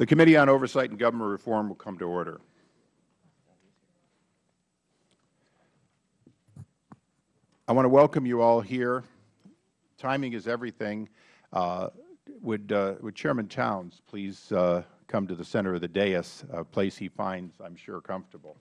The Committee on Oversight and Government Reform will come to order. I want to welcome you all here. Timing is everything. Uh, would, uh, would Chairman Towns please uh, come to the center of the dais, a place he finds, I am sure, comfortable.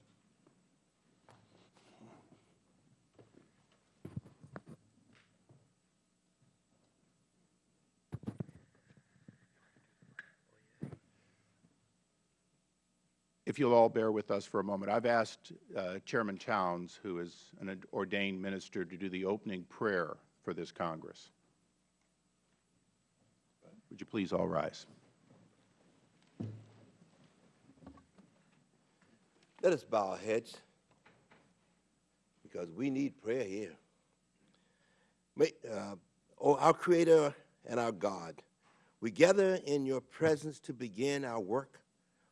If you'll all bear with us for a moment, I've asked uh, Chairman Towns, who is an ordained minister, to do the opening prayer for this Congress. Would you please all rise? Let us bow our heads because we need prayer here. May, uh, oh, our Creator and our God, we gather in your presence to begin our work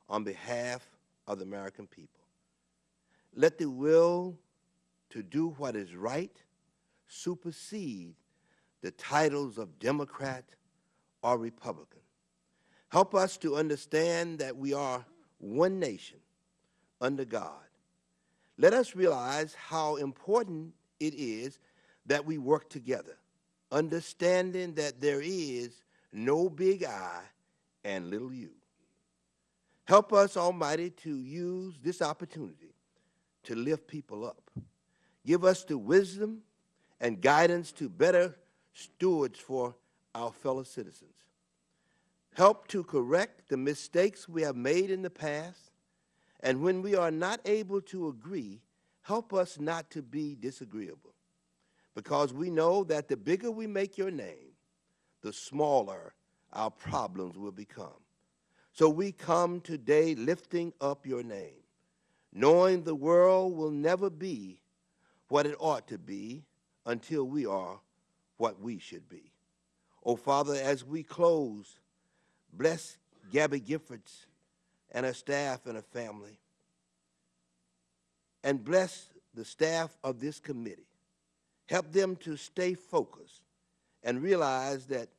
on behalf of the American people. Let the will to do what is right supersede the titles of Democrat or Republican. Help us to understand that we are one nation under God. Let us realize how important it is that we work together, understanding that there is no big I and little you. Help us, Almighty, to use this opportunity to lift people up. Give us the wisdom and guidance to better stewards for our fellow citizens. Help to correct the mistakes we have made in the past, and when we are not able to agree, help us not to be disagreeable, because we know that the bigger we make your name, the smaller our problems will become. So we come today lifting up your name, knowing the world will never be what it ought to be until we are what we should be. Oh, Father, as we close, bless Gabby Giffords and her staff and her family, and bless the staff of this committee. Help them to stay focused and realize that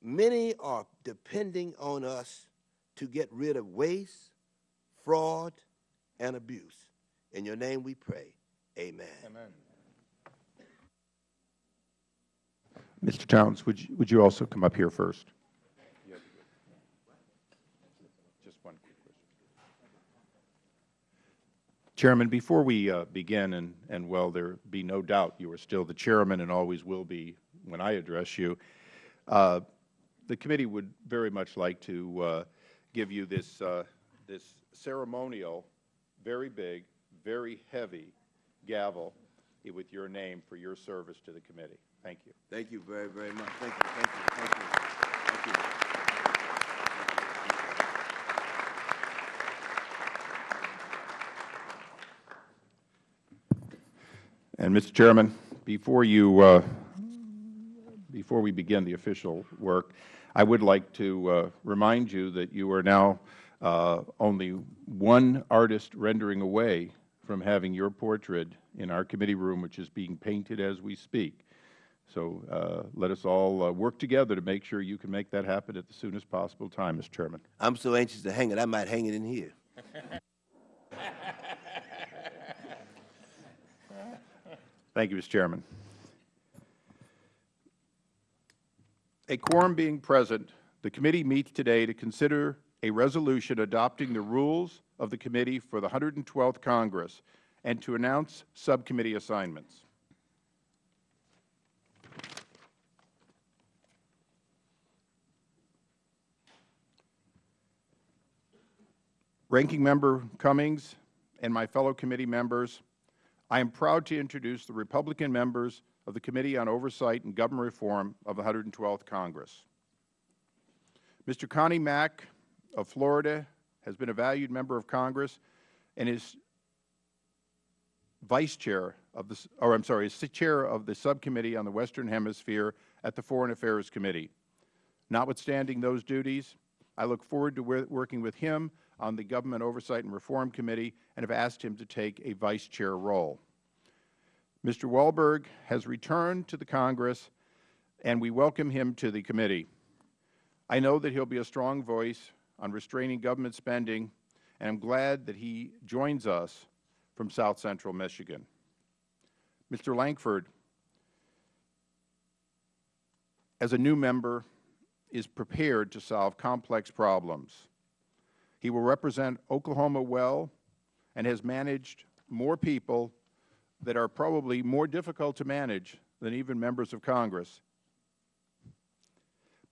many are depending on us to get rid of waste, fraud, and abuse. In your name we pray. Amen. Amen. Mr. Towns, would you, would you also come up here first? Just one question. Chairman, before we uh, begin, and, and well, there be no doubt you are still the chairman and always will be when I address you, uh, the committee would very much like to uh, give you this, uh, this ceremonial, very big, very heavy gavel with your name for your service to the committee. Thank you. Thank you very, very much. Thank you, thank you, thank you, thank you. And, Mr. Chairman, before you, uh, before we begin the official work, I would like to uh, remind you that you are now uh, only one artist rendering away from having your portrait in our committee room, which is being painted as we speak. So uh, let us all uh, work together to make sure you can make that happen at the soonest possible time, Mr. Chairman. I'm so anxious to hang it, I might hang it in here. Thank you, Mr. Chairman. A quorum being present, the committee meets today to consider a resolution adopting the rules of the committee for the 112th Congress and to announce subcommittee assignments. Ranking Member Cummings and my fellow committee members, I am proud to introduce the Republican members of the Committee on Oversight and Government Reform of the 112th Congress. Mr. Connie Mack of Florida has been a valued member of Congress and is Vice Chair of the, or I'm sorry, is Chair of the Subcommittee on the Western Hemisphere at the Foreign Affairs Committee. Notwithstanding those duties, I look forward to working with him on the Government Oversight and Reform Committee and have asked him to take a Vice Chair role. Mr. Walberg has returned to the Congress, and we welcome him to the committee. I know that he will be a strong voice on restraining government spending, and I am glad that he joins us from South Central Michigan. Mr. Lankford, as a new member, is prepared to solve complex problems. He will represent Oklahoma well and has managed more people that are probably more difficult to manage than even members of Congress.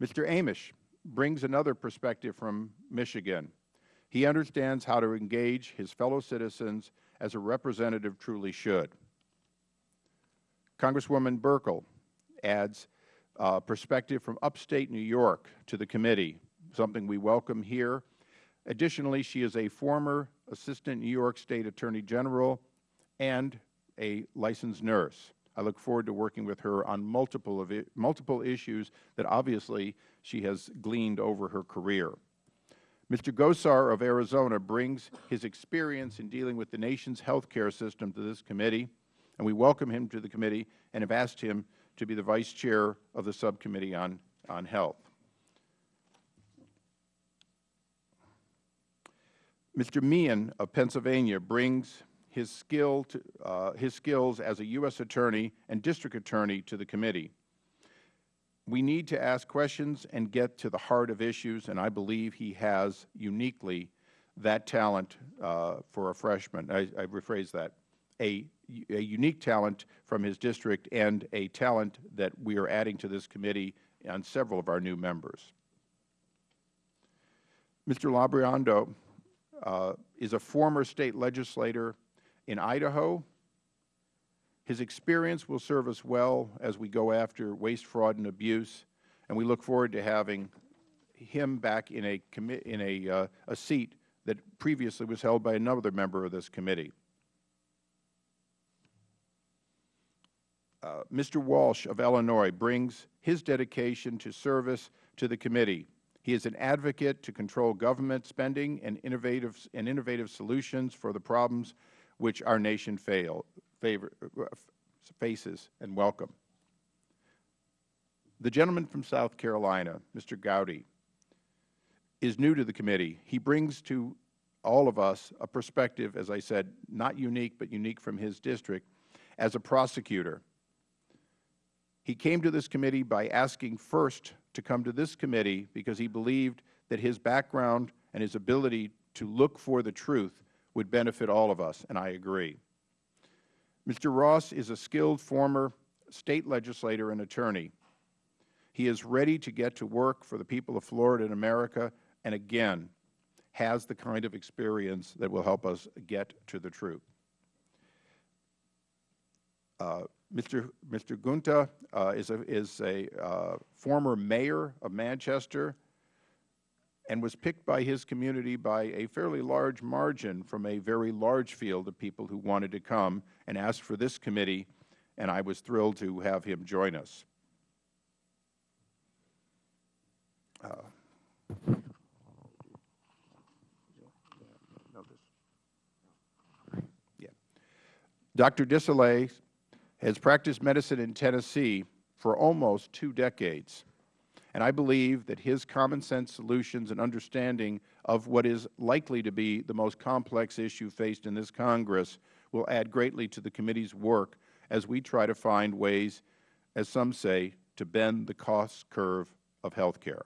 Mr. Amash brings another perspective from Michigan. He understands how to engage his fellow citizens as a representative truly should. Congresswoman Buerkle adds uh, perspective from upstate New York to the committee, something we welcome here. Additionally, she is a former Assistant New York State Attorney General and a licensed nurse. I look forward to working with her on multiple, of multiple issues that obviously she has gleaned over her career. Mr. Gosar of Arizona brings his experience in dealing with the nation's health care system to this committee, and we welcome him to the committee and have asked him to be the Vice Chair of the Subcommittee on, on Health. Mr. Meehan of Pennsylvania brings his, skill to, uh, his skills as a U.S. Attorney and District Attorney to the committee. We need to ask questions and get to the heart of issues, and I believe he has uniquely that talent uh, for a freshman. I, I rephrase that. A, a unique talent from his district and a talent that we are adding to this committee on several of our new members. Mr. Labrador uh, is a former State legislator in Idaho. His experience will serve us well as we go after waste, fraud, and abuse, and we look forward to having him back in a, in a, uh, a seat that previously was held by another member of this committee. Uh, Mr. Walsh of Illinois brings his dedication to service to the committee. He is an advocate to control government spending and innovative, and innovative solutions for the problems which our nation fail, favor, faces, and welcome. The gentleman from South Carolina, Mr. Gowdy, is new to the committee. He brings to all of us a perspective, as I said, not unique, but unique from his district, as a prosecutor. He came to this committee by asking first to come to this committee because he believed that his background and his ability to look for the truth would benefit all of us, and I agree. Mr. Ross is a skilled former State legislator and attorney. He is ready to get to work for the people of Florida and America, and again, has the kind of experience that will help us get to the truth. Uh, Mr. Mr. Guinta uh, is a, is a uh, former mayor of Manchester and was picked by his community by a fairly large margin from a very large field of people who wanted to come and asked for this committee, and I was thrilled to have him join us. Uh, yeah. Dr. DesJarlais has practiced medicine in Tennessee for almost two decades. And I believe that his common sense solutions and understanding of what is likely to be the most complex issue faced in this Congress will add greatly to the committee's work as we try to find ways, as some say, to bend the cost curve of health care.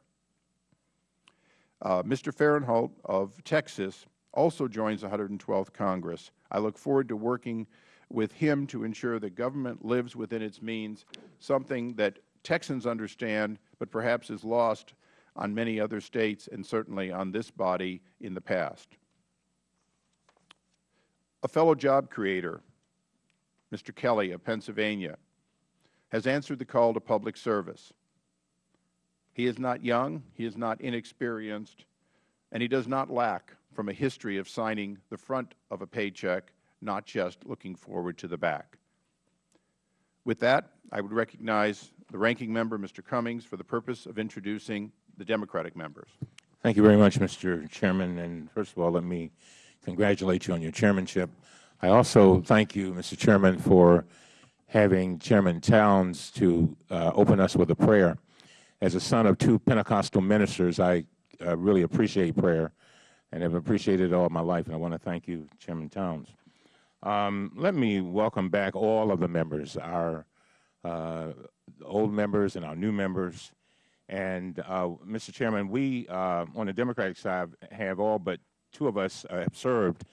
Uh, Mr. Farenthold of Texas also joins the 112th Congress. I look forward to working with him to ensure that government lives within its means, something that Texans understand but perhaps is lost on many other States and certainly on this body in the past. A fellow job creator, Mr. Kelly of Pennsylvania, has answered the call to public service. He is not young, he is not inexperienced, and he does not lack from a history of signing the front of a paycheck not just looking forward to the back. With that, I would recognize the Ranking Member, Mr. Cummings, for the purpose of introducing the Democratic members. Thank you very much, Mr. Chairman. And first of all, let me congratulate you on your chairmanship. I also thank you, Mr. Chairman, for having Chairman Towns to uh, open us with a prayer. As a son of two Pentecostal ministers, I uh, really appreciate prayer and have appreciated it all my life, and I want to thank you, Chairman Towns. Um, let me welcome back all of the members, our uh, old members and our new members. And, uh, Mr. Chairman, we uh, on the Democratic side have all but two of us uh, have served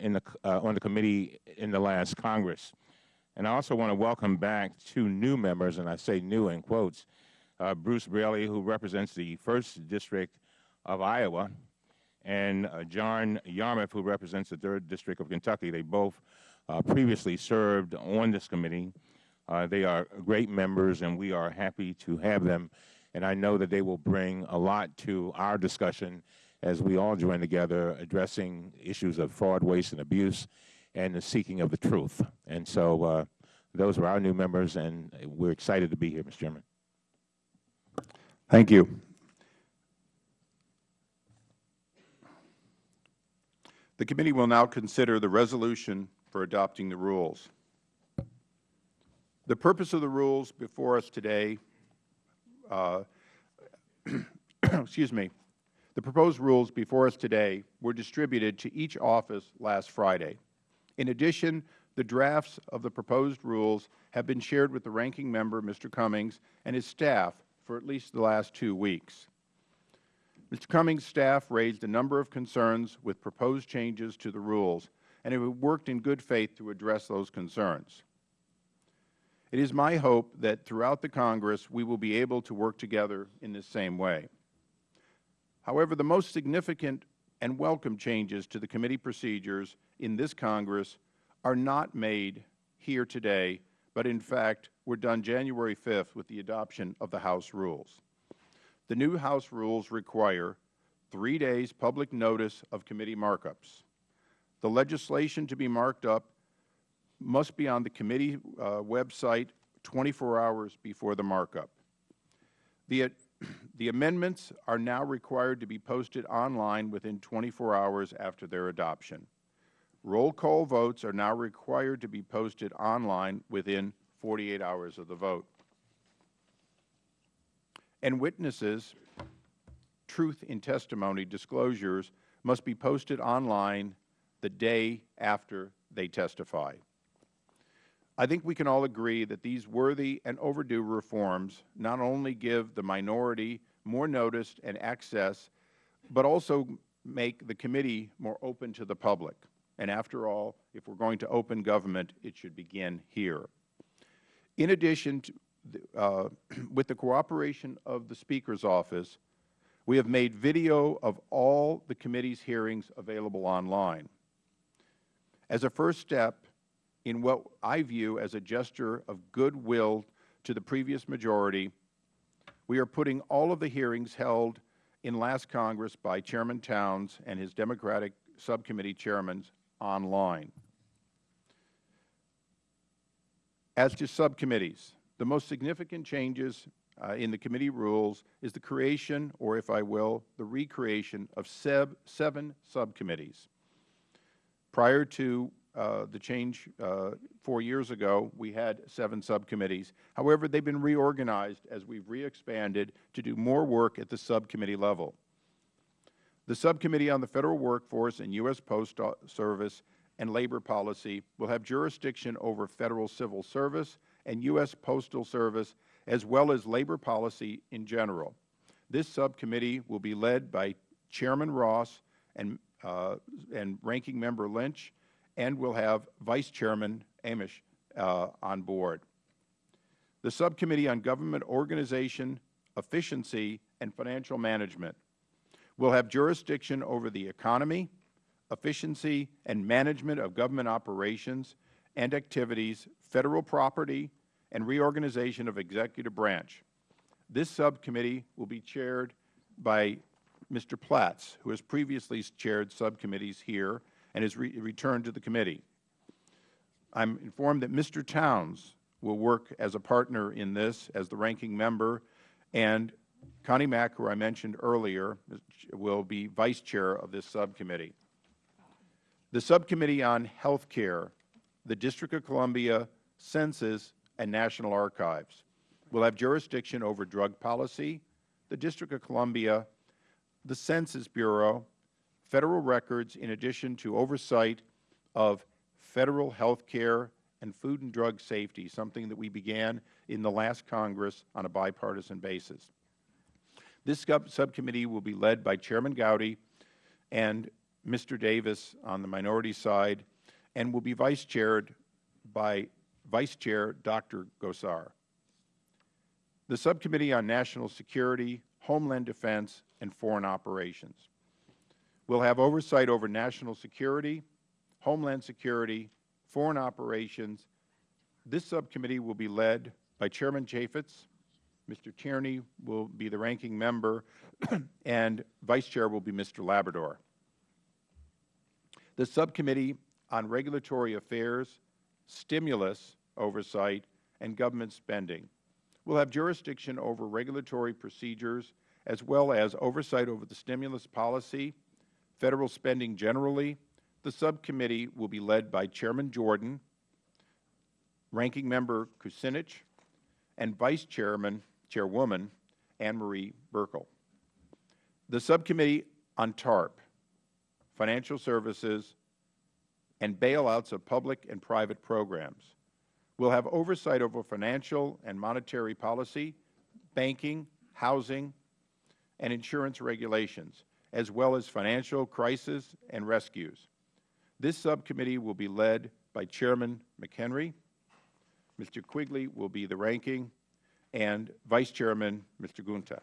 in the, on the committee in the last Congress. And I also want to welcome back two new members, and I say new in quotes, uh, Bruce Braley, who represents the 1st District of Iowa, and uh, John Yarmuth, who represents the 3rd District of Kentucky. They both uh, previously served on this committee. Uh, they are great members, and we are happy to have them. And I know that they will bring a lot to our discussion as we all join together addressing issues of fraud, waste, and abuse and the seeking of the truth. And so uh, those are our new members, and we're excited to be here, Mr. Chairman. Thank you. The committee will now consider the resolution for adopting the rules. The purpose of the rules before us today, uh, excuse me, the proposed rules before us today were distributed to each office last Friday. In addition, the drafts of the proposed rules have been shared with the Ranking Member, Mr. Cummings, and his staff for at least the last two weeks. Mr. Cummings' staff raised a number of concerns with proposed changes to the rules, and have worked in good faith to address those concerns. It is my hope that throughout the Congress we will be able to work together in this same way. However, the most significant and welcome changes to the committee procedures in this Congress are not made here today, but in fact were done January 5th with the adoption of the House rules. The new House rules require three days public notice of committee markups. The legislation to be marked up must be on the committee uh, website 24 hours before the markup. The, the amendments are now required to be posted online within 24 hours after their adoption. Roll call votes are now required to be posted online within 48 hours of the vote. And witnesses' truth in testimony disclosures must be posted online the day after they testify. I think we can all agree that these worthy and overdue reforms not only give the minority more notice and access, but also make the committee more open to the public. And after all, if we are going to open government, it should begin here. In addition, to, uh, with the cooperation of the Speaker's office, we have made video of all the committee's hearings available online. As a first step in what I view as a gesture of goodwill to the previous majority, we are putting all of the hearings held in last Congress by Chairman Towns and his Democratic subcommittee chairmen online. As to subcommittees, the most significant changes uh, in the committee rules is the creation, or if I will, the recreation of seven subcommittees. Prior to the change uh, four years ago, we had seven subcommittees. However, they have been reorganized as we have re-expanded to do more work at the subcommittee level. The Subcommittee on the Federal Workforce and U.S. Postal Service and Labor Policy will have jurisdiction over Federal Civil Service and U.S. Postal Service, as well as labor policy in general. This subcommittee will be led by Chairman Ross and, uh, and Ranking Member Lynch, and we will have Vice Chairman Amash uh, on board. The Subcommittee on Government Organization, Efficiency, and Financial Management will have jurisdiction over the economy, efficiency, and management of government operations and activities, Federal property, and reorganization of executive branch. This subcommittee will be chaired by Mr. Platts, who has previously chaired subcommittees here and has re returned to the committee. I am informed that Mr. Towns will work as a partner in this as the ranking member, and Connie Mack, who I mentioned earlier, will be vice chair of this subcommittee. The Subcommittee on Health Care, the District of Columbia, Census, and National Archives will have jurisdiction over drug policy, the District of Columbia, the Census Bureau, Federal records in addition to oversight of Federal health care and food and drug safety, something that we began in the last Congress on a bipartisan basis. This subcommittee will be led by Chairman Gowdy and Mr. Davis on the minority side and will be vice chaired by Vice Chair Dr. Gosar. The Subcommittee on National Security, Homeland Defense, and Foreign Operations will have oversight over national security, homeland security, foreign operations. This subcommittee will be led by Chairman Chaffetz. Mr. Tierney will be the ranking member, and Vice Chair will be Mr. Labrador. The Subcommittee on Regulatory Affairs, Stimulus Oversight, and Government Spending will have jurisdiction over regulatory procedures as well as oversight over the stimulus policy, Federal spending generally. The subcommittee will be led by Chairman Jordan, Ranking Member Kucinich, and Vice Chairman, Chairwoman Ann Marie Buerkle. The Subcommittee on TARP, Financial Services, and Bailouts of Public and Private Programs will have oversight over financial and monetary policy, banking, housing, and insurance regulations, as well as financial crisis and rescues. This subcommittee will be led by Chairman McHenry. Mr. Quigley will be the ranking, and Vice Chairman Mr. Guinta.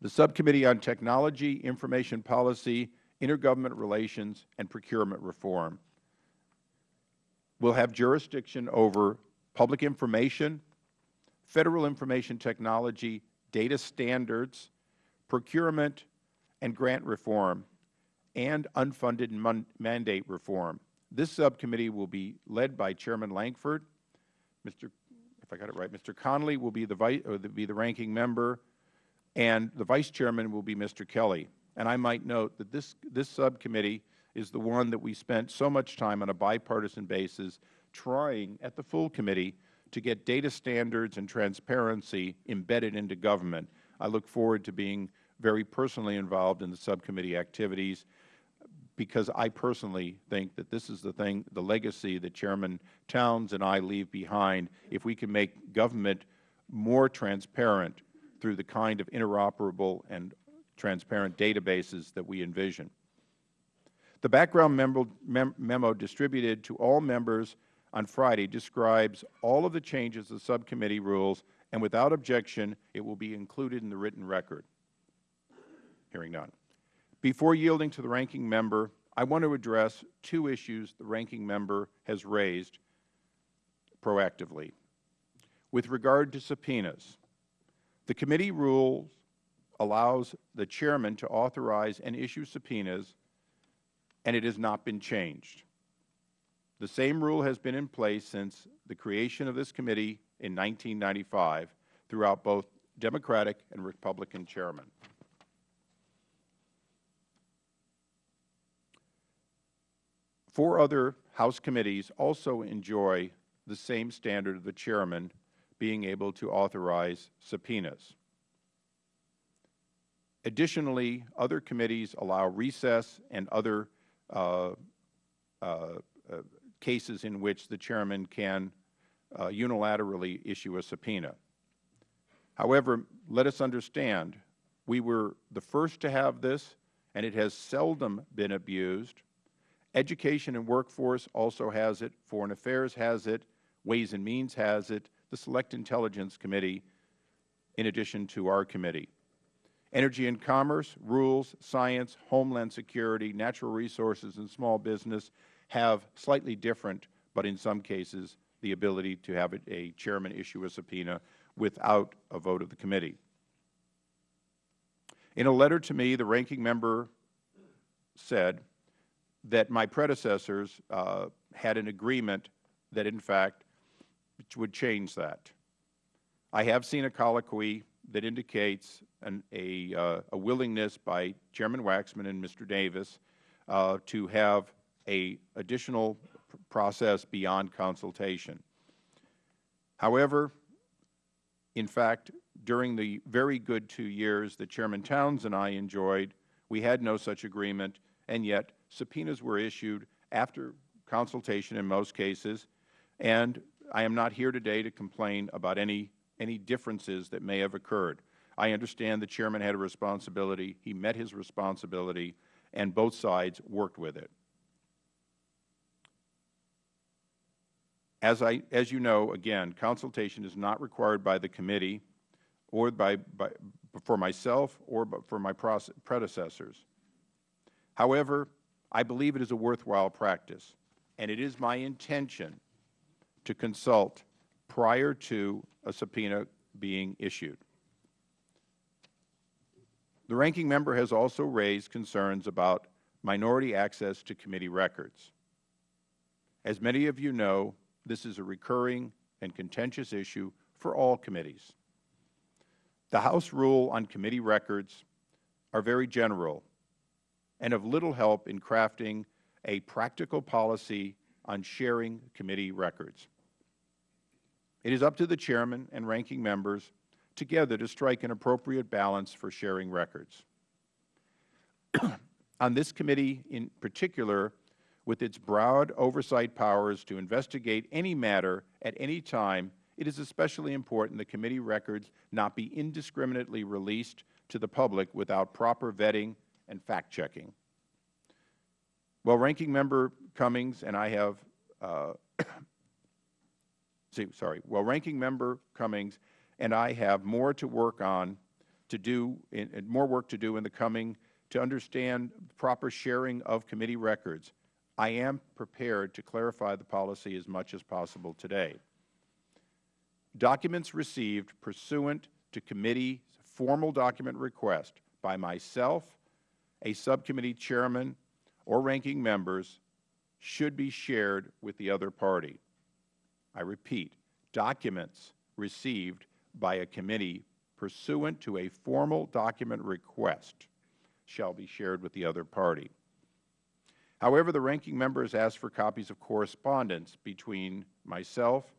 The Subcommittee on Technology, Information Policy, Intergovernment Relations, and Procurement Reform will have jurisdiction over public information, Federal Information Technology, data standards, procurement and grant reform, and unfunded mandate reform. This subcommittee will be led by Chairman Lankford. Mr. If I got it right, Mr. Connolly will be the, vice, or the, be the ranking member, and the Vice Chairman will be Mr. Kelly. And I might note that this, this subcommittee is the one that we spent so much time on a bipartisan basis trying at the full committee to get data standards and transparency embedded into government. I look forward to being very personally involved in the subcommittee activities because I personally think that this is the thing, the legacy that Chairman Towns and I leave behind if we can make government more transparent through the kind of interoperable and transparent databases that we envision. The background memo, mem memo distributed to all members on Friday describes all of the changes the subcommittee rules, and without objection, it will be included in the written record. Hearing none. Before yielding to the ranking member, I want to address two issues the ranking member has raised proactively. With regard to subpoenas, the committee rules allows the chairman to authorize and issue subpoenas, and it has not been changed. The same rule has been in place since the creation of this committee in 1995 throughout both Democratic and Republican chairmen. Four other House committees also enjoy the same standard of the chairman being able to authorize subpoenas. Additionally, other committees allow recess and other uh, uh, uh, cases in which the Chairman can uh, unilaterally issue a subpoena. However, let us understand, we were the first to have this, and it has seldom been abused. Education and Workforce also has it. Foreign Affairs has it. Ways and Means has it. The Select Intelligence Committee, in addition to our committee. Energy and Commerce, Rules, Science, Homeland Security, Natural Resources, and Small Business have slightly different, but in some cases, the ability to have a chairman issue a subpoena without a vote of the committee. In a letter to me, the ranking member said that my predecessors uh, had an agreement that, in fact, would change that. I have seen a colloquy that indicates an, a, uh, a, willingness by Chairman Waxman and Mr. Davis uh, to have a additional process beyond consultation. However, In fact, during the very good two years that Chairman Towns and I enjoyed, we had no such agreement, and yet subpoenas were issued after consultation in most cases, and I am not here today to complain about any, any differences that may have occurred. I understand the Chairman had a responsibility. He met his responsibility, and both sides worked with it. As, I, as you know, again, consultation is not required by the committee or by, by, for myself or for my predecessors. However, I believe it is a worthwhile practice, and it is my intention to consult prior to a subpoena being issued. The Ranking Member has also raised concerns about minority access to committee records. As many of you know, this is a recurring and contentious issue for all committees. The House rule on committee records are very general and of little help in crafting a practical policy on sharing committee records. It is up to the Chairman and Ranking Members together to strike an appropriate balance for sharing records. on this committee in particular, with its broad oversight powers to investigate any matter at any time, it is especially important that committee records not be indiscriminately released to the public without proper vetting and fact-checking. Well, Ranking Member Cummings and I have, uh, sorry, well, Ranking Member Cummings and I have more to work on to do, in, more work to do in the coming to understand proper sharing of committee records I am prepared to clarify the policy as much as possible today. Documents received pursuant to committee formal document request by myself, a subcommittee chairman, or ranking members should be shared with the other party. I repeat, documents received by a committee pursuant to a formal document request shall be shared with the other party. However, the ranking member has asked for copies of correspondence between myself,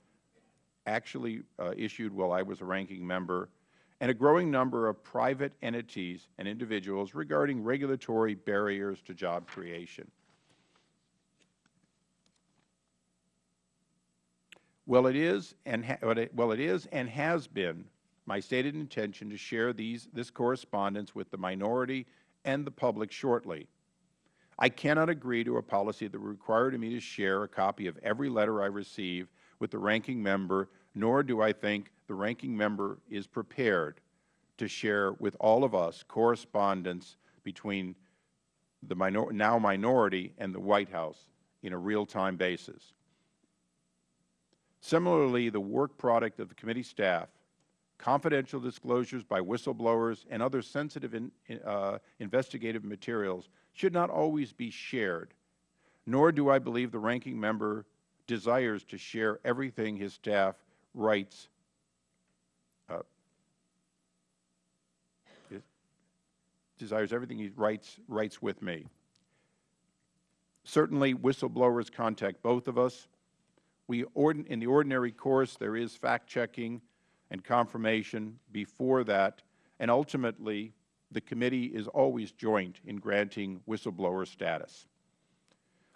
actually uh, issued while I was a ranking member, and a growing number of private entities and individuals regarding regulatory barriers to job creation. Well, it is and well, it is and has been my stated intention to share these this correspondence with the minority and the public shortly. I cannot agree to a policy that would require me to share a copy of every letter I receive with the ranking member, nor do I think the ranking member is prepared to share with all of us correspondence between the minor now minority and the White House in a real-time basis. Similarly, the work product of the committee staff, confidential disclosures by whistleblowers and other sensitive in, uh, investigative materials should not always be shared, nor do I believe the ranking member desires to share everything his staff writes uh, desires everything he writes writes with me. Certainly, whistleblowers contact both of us. We in the ordinary course, there is fact-checking and confirmation before that, and ultimately, the committee is always joint in granting whistleblower status.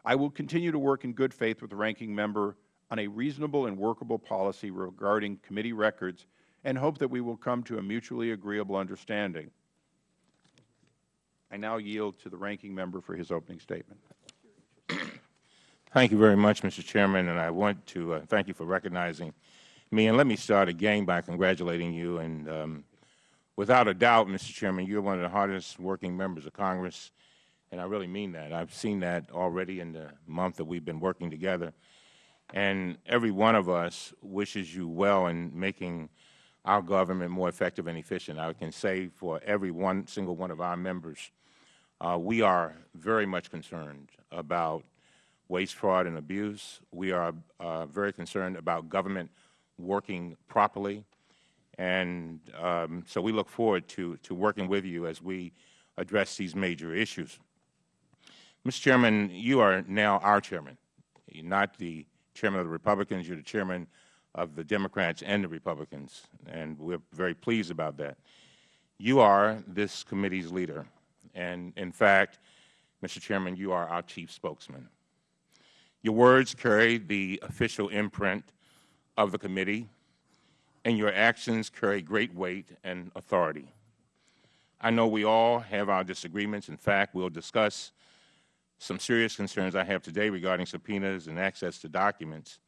I will continue to work in good faith with the ranking member on a reasonable and workable policy regarding committee records and hope that we will come to a mutually agreeable understanding. I now yield to the ranking member for his opening statement. Thank you very much, Mr. Chairman, and I want to uh, thank you for recognizing me. And let me start again by congratulating you and um, Without a doubt, Mr. Chairman, you're one of the hardest working members of Congress, and I really mean that. I've seen that already in the month that we've been working together. And every one of us wishes you well in making our government more effective and efficient. I can say for every one single one of our members, uh, we are very much concerned about waste, fraud, and abuse. We are uh, very concerned about government working properly and um, so we look forward to, to working with you as we address these major issues. Mr. Chairman, you are now our chairman. You're not the chairman of the Republicans. You're the chairman of the Democrats and the Republicans, and we're very pleased about that. You are this committee's leader, and in fact, Mr. Chairman, you are our chief spokesman. Your words carry the official imprint of the committee, and your actions carry great weight and authority. I know we all have our disagreements. In fact, we'll discuss some serious concerns I have today regarding subpoenas and access to documents.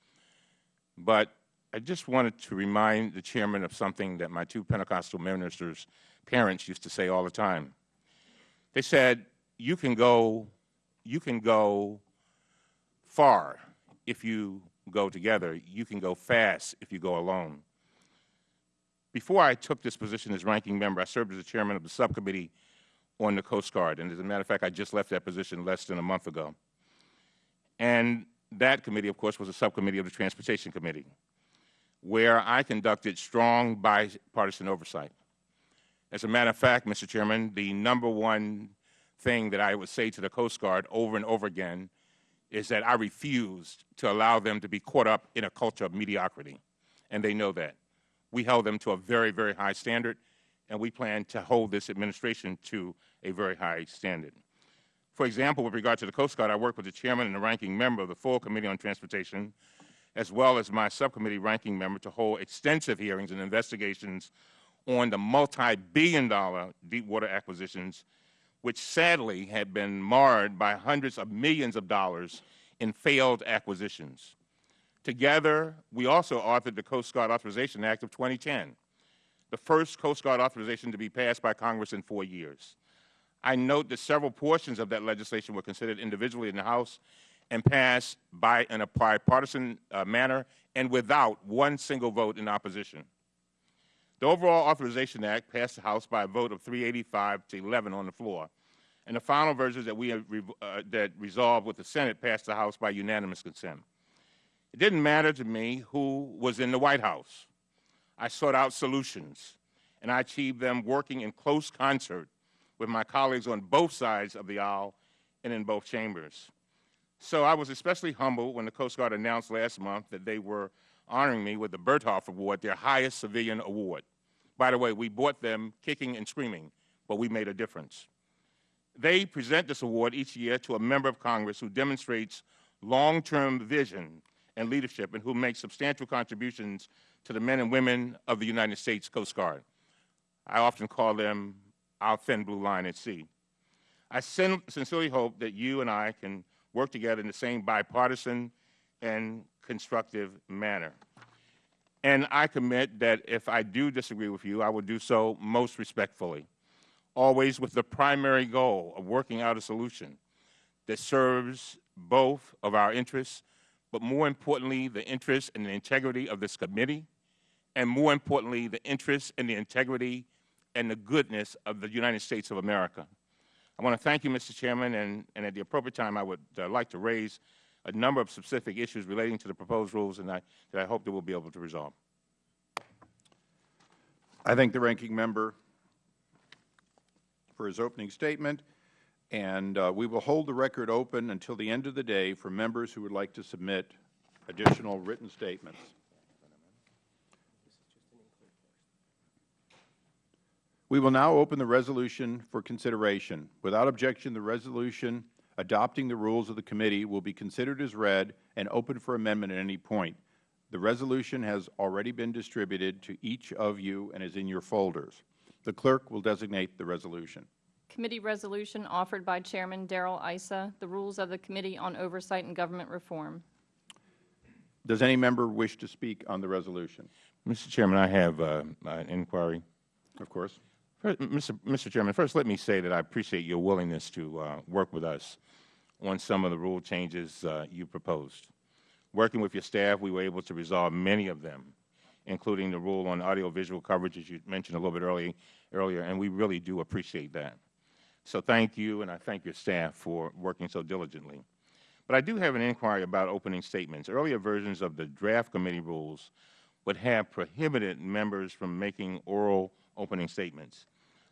But I just wanted to remind the Chairman of something that my two Pentecostal ministers' parents used to say all the time. They said, you can go, you can go far if you go together. You can go fast if you go alone. Before I took this position as ranking member, I served as the chairman of the subcommittee on the Coast Guard. And as a matter of fact, I just left that position less than a month ago. And that committee, of course, was a subcommittee of the Transportation Committee, where I conducted strong bipartisan oversight. As a matter of fact, Mr. Chairman, the number one thing that I would say to the Coast Guard over and over again is that I refused to allow them to be caught up in a culture of mediocrity, and they know that. We held them to a very, very high standard, and we plan to hold this administration to a very high standard. For example, with regard to the Coast Guard, I worked with the chairman and the ranking member of the full Committee on Transportation, as well as my subcommittee ranking member to hold extensive hearings and investigations on the multi-billion dollar deep water acquisitions, which sadly had been marred by hundreds of millions of dollars in failed acquisitions. Together, we also authored the Coast Guard Authorization Act of 2010, the first Coast Guard authorization to be passed by Congress in four years. I note that several portions of that legislation were considered individually in the House and passed by in a bipartisan uh, manner and without one single vote in opposition. The overall Authorization Act passed the House by a vote of 385 to 11 on the floor, and the final versions that we uh, that resolved with the Senate passed the House by unanimous consent. It didn't matter to me who was in the White House. I sought out solutions, and I achieved them working in close concert with my colleagues on both sides of the aisle and in both chambers. So I was especially humbled when the Coast Guard announced last month that they were honoring me with the Bertholf Award, their highest civilian award. By the way, we bought them kicking and screaming, but we made a difference. They present this award each year to a member of Congress who demonstrates long-term vision and leadership and who make substantial contributions to the men and women of the United States Coast Guard. I often call them our thin blue line at sea. I sin sincerely hope that you and I can work together in the same bipartisan and constructive manner. And I commit that if I do disagree with you, I will do so most respectfully, always with the primary goal of working out a solution that serves both of our interests but more importantly, the interest and the integrity of this committee, and more importantly, the interest and the integrity and the goodness of the United States of America. I want to thank you, Mr. Chairman, and, and at the appropriate time, I would uh, like to raise a number of specific issues relating to the proposed rules and I, that I hope that we'll be able to resolve. I thank the ranking member for his opening statement. And uh, we will hold the record open until the end of the day for members who would like to submit additional written statements. We will now open the resolution for consideration. Without objection, the resolution adopting the rules of the committee will be considered as read and open for amendment at any point. The resolution has already been distributed to each of you and is in your folders. The clerk will designate the resolution. Committee resolution offered by Chairman Darrell Issa, the rules of the Committee on Oversight and Government Reform. Does any member wish to speak on the resolution? Mr. Chairman, I have uh, an inquiry. Of course. First, Mr. Mr. Chairman, first let me say that I appreciate your willingness to uh, work with us on some of the rule changes uh, you proposed. Working with your staff, we were able to resolve many of them, including the rule on audiovisual coverage, as you mentioned a little bit early, earlier, and we really do appreciate that. So thank you, and I thank your staff for working so diligently. But I do have an inquiry about opening statements. Earlier versions of the draft committee rules would have prohibited members from making oral opening statements.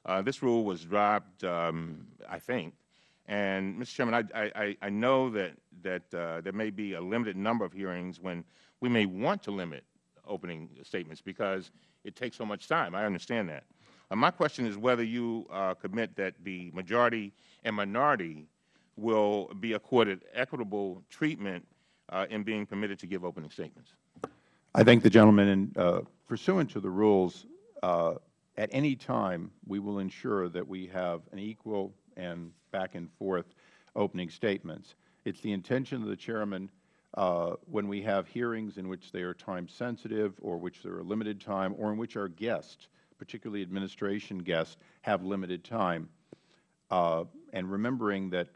Uh, this rule was dropped, um, I think, and Mr. Chairman, I, I, I know that, that uh, there may be a limited number of hearings when we may want to limit opening statements because it takes so much time. I understand that. My question is whether you uh, commit that the majority and minority will be accorded equitable treatment uh, in being permitted to give opening statements. I thank the gentleman. And uh, pursuant to the rules, at any time, we will ensure that we have an equal and back and forth opening statements. It's the intention of the Chairman uh, when we have hearings in which they are time sensitive or which there are limited time or in which our guests, particularly administration guests, have limited time. Uh, and remembering that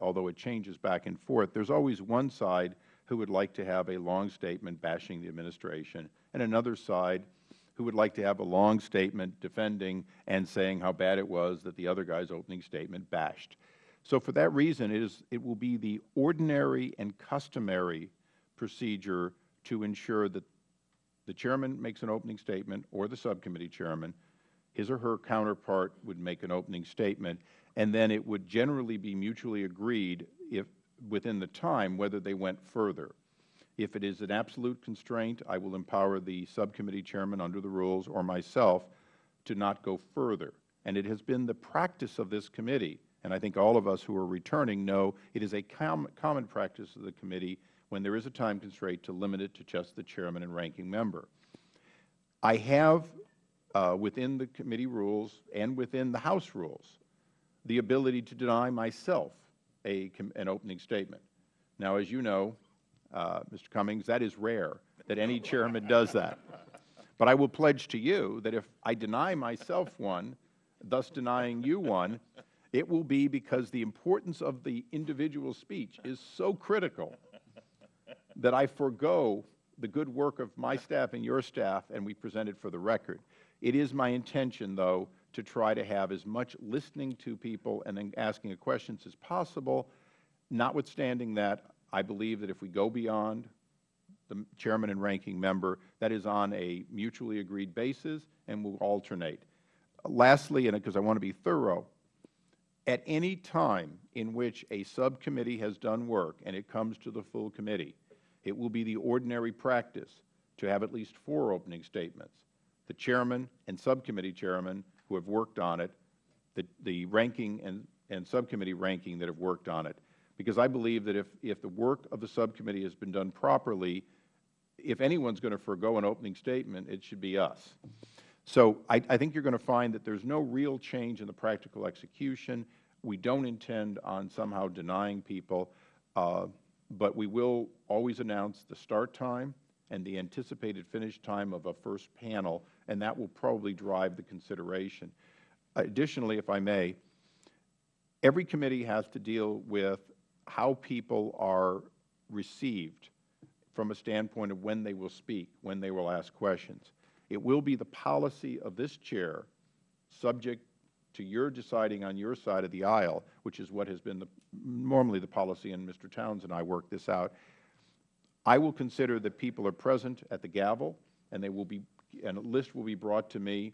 although it changes back and forth, there's always one side who would like to have a long statement bashing the administration and another side who would like to have a long statement defending and saying how bad it was that the other guy's opening statement bashed. So for that reason, it, is, it will be the ordinary and customary procedure to ensure that the chairman makes an opening statement or the subcommittee chairman, his or her counterpart would make an opening statement, and then it would generally be mutually agreed if within the time whether they went further. If it is an absolute constraint, I will empower the subcommittee chairman under the rules or myself to not go further. And it has been the practice of this committee, and I think all of us who are returning know it is a com common practice of the committee when there is a time constraint to limit it to just the chairman and ranking member. I have, uh, within the committee rules and within the House rules, the ability to deny myself a, an opening statement. Now, as you know, uh, Mr. Cummings, that is rare that any chairman does that. But I will pledge to you that if I deny myself one, thus denying you one, it will be because the importance of the individual speech is so critical that I forego the good work of my staff and your staff, and we present it for the record. It is my intention, though, to try to have as much listening to people and then asking questions as possible. Notwithstanding that, I believe that if we go beyond the chairman and ranking member, that is on a mutually agreed basis and will alternate. Lastly, and because I want to be thorough, at any time in which a subcommittee has done work and it comes to the full committee, it will be the ordinary practice to have at least four opening statements. The chairman and subcommittee chairman who have worked on it, the, the ranking and, and subcommittee ranking that have worked on it. Because I believe that if, if the work of the subcommittee has been done properly, if anyone is going to forego an opening statement, it should be us. So I, I think you are going to find that there is no real change in the practical execution. We don't intend on somehow denying people, uh, but we will always announce the start time and the anticipated finish time of a first panel and that will probably drive the consideration. Additionally, if I may, every committee has to deal with how people are received from a standpoint of when they will speak, when they will ask questions. It will be the policy of this Chair, subject to your deciding on your side of the aisle, which is what has been the, normally the policy, and Mr. Towns and I worked this out. I will consider that people are present at the gavel, and they will be and a list will be brought to me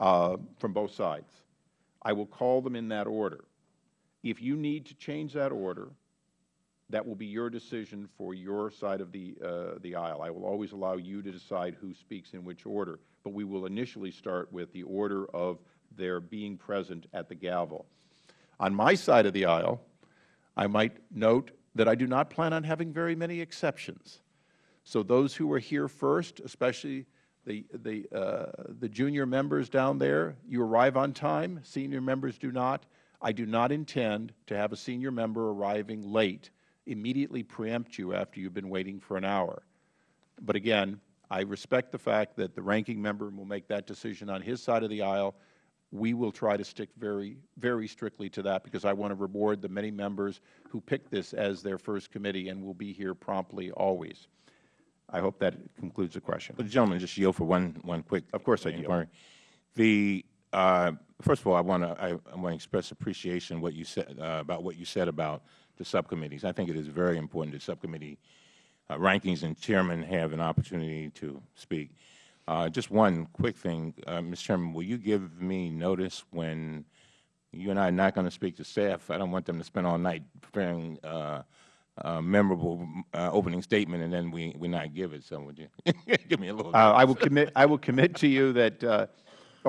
uh, from both sides. I will call them in that order. If you need to change that order, that will be your decision for your side of the, uh, the aisle. I will always allow you to decide who speaks in which order, but we will initially start with the order of their being present at the gavel. On my side of the aisle, I might note that I do not plan on having very many exceptions. So those who are here first, especially the, the, uh, the junior members down there, you arrive on time. Senior members do not. I do not intend to have a senior member arriving late immediately preempt you after you have been waiting for an hour. But again, I respect the fact that the ranking member will make that decision on his side of the aisle. We will try to stick very, very strictly to that because I want to reward the many members who picked this as their first committee and will be here promptly always. I hope that concludes the question. But, gentleman, just yield for one, one quick Of course I inquiry. The, uh, first of all, I want to I, I want to express appreciation what you said uh, about what you said about the subcommittees. I think it is very important that subcommittee uh, rankings and chairmen have an opportunity to speak. Uh, just one quick thing, uh, Mr. Chairman, will you give me notice when you and I are not going to speak to staff? I don't want them to spend all night preparing uh, uh, memorable uh, opening statement, and then we, we not give it. So would you give me a little? Uh, I will commit, I will commit to you that, uh,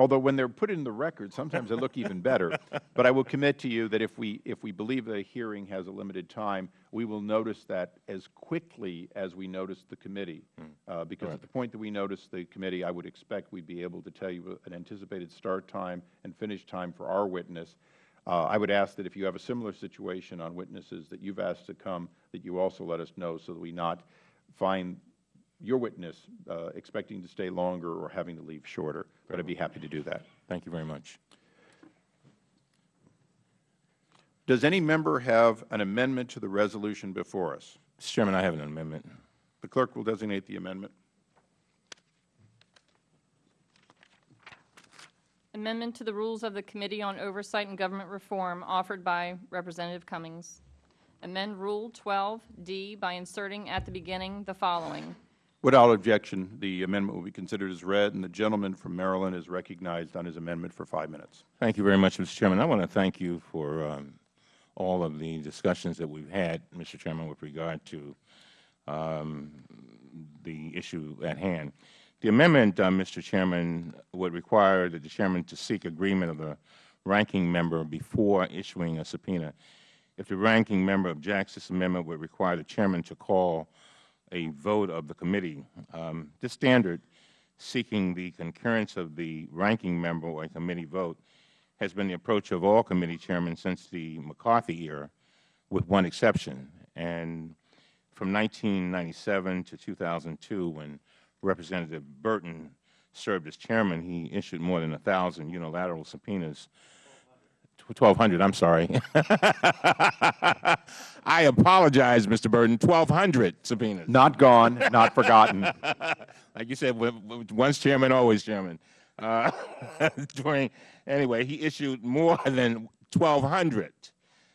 although when they're put in the record, sometimes they look even better, but I will commit to you that if we, if we believe the hearing has a limited time, we will notice that as quickly as we notice the committee. Uh, Because at the point that we notice the committee, I would expect we'd be able to tell you an anticipated start time and finish time for our witness. Uh, I would ask that if you have a similar situation on witnesses that you've asked to come, that you also let us know so that we not find your witness uh, expecting to stay longer or having to leave shorter. But I'd be happy to do that. Thank you very much. Does any member have an amendment to the resolution before us? Mr. Chairman, I have an amendment. The clerk will designate the amendment. Amendment to the Rules of the Committee on Oversight and Government Reform offered by Representative Cummings. Amend Rule 12D by inserting at the beginning the following. Without objection, the amendment will be considered as read, and the gentleman from Maryland is recognized on his amendment for five minutes. Thank you very much, Mr. Chairman. I want to thank you for um, all of the discussions that we've had, Mr. Chairman, with regard to um, the issue at hand. The amendment, uh, Mr. Chairman, would require that the Chairman to seek agreement of the ranking member before issuing a subpoena. If the ranking member objects, this amendment would require the Chairman to call a vote of the committee. Um, this standard, seeking the concurrence of the ranking member or a committee vote, has been the approach of all committee chairmen since the McCarthy era, with one exception. And from 1997 to 2002, when Representative Burton served as chairman, he issued more than 1,000 unilateral subpoenas. 1,200, I'm sorry. I apologize, Mr. Burton, 1,200 subpoenas. Not gone, not forgotten. like you said, once chairman, always chairman. Uh, during, anyway, he issued more than 1,200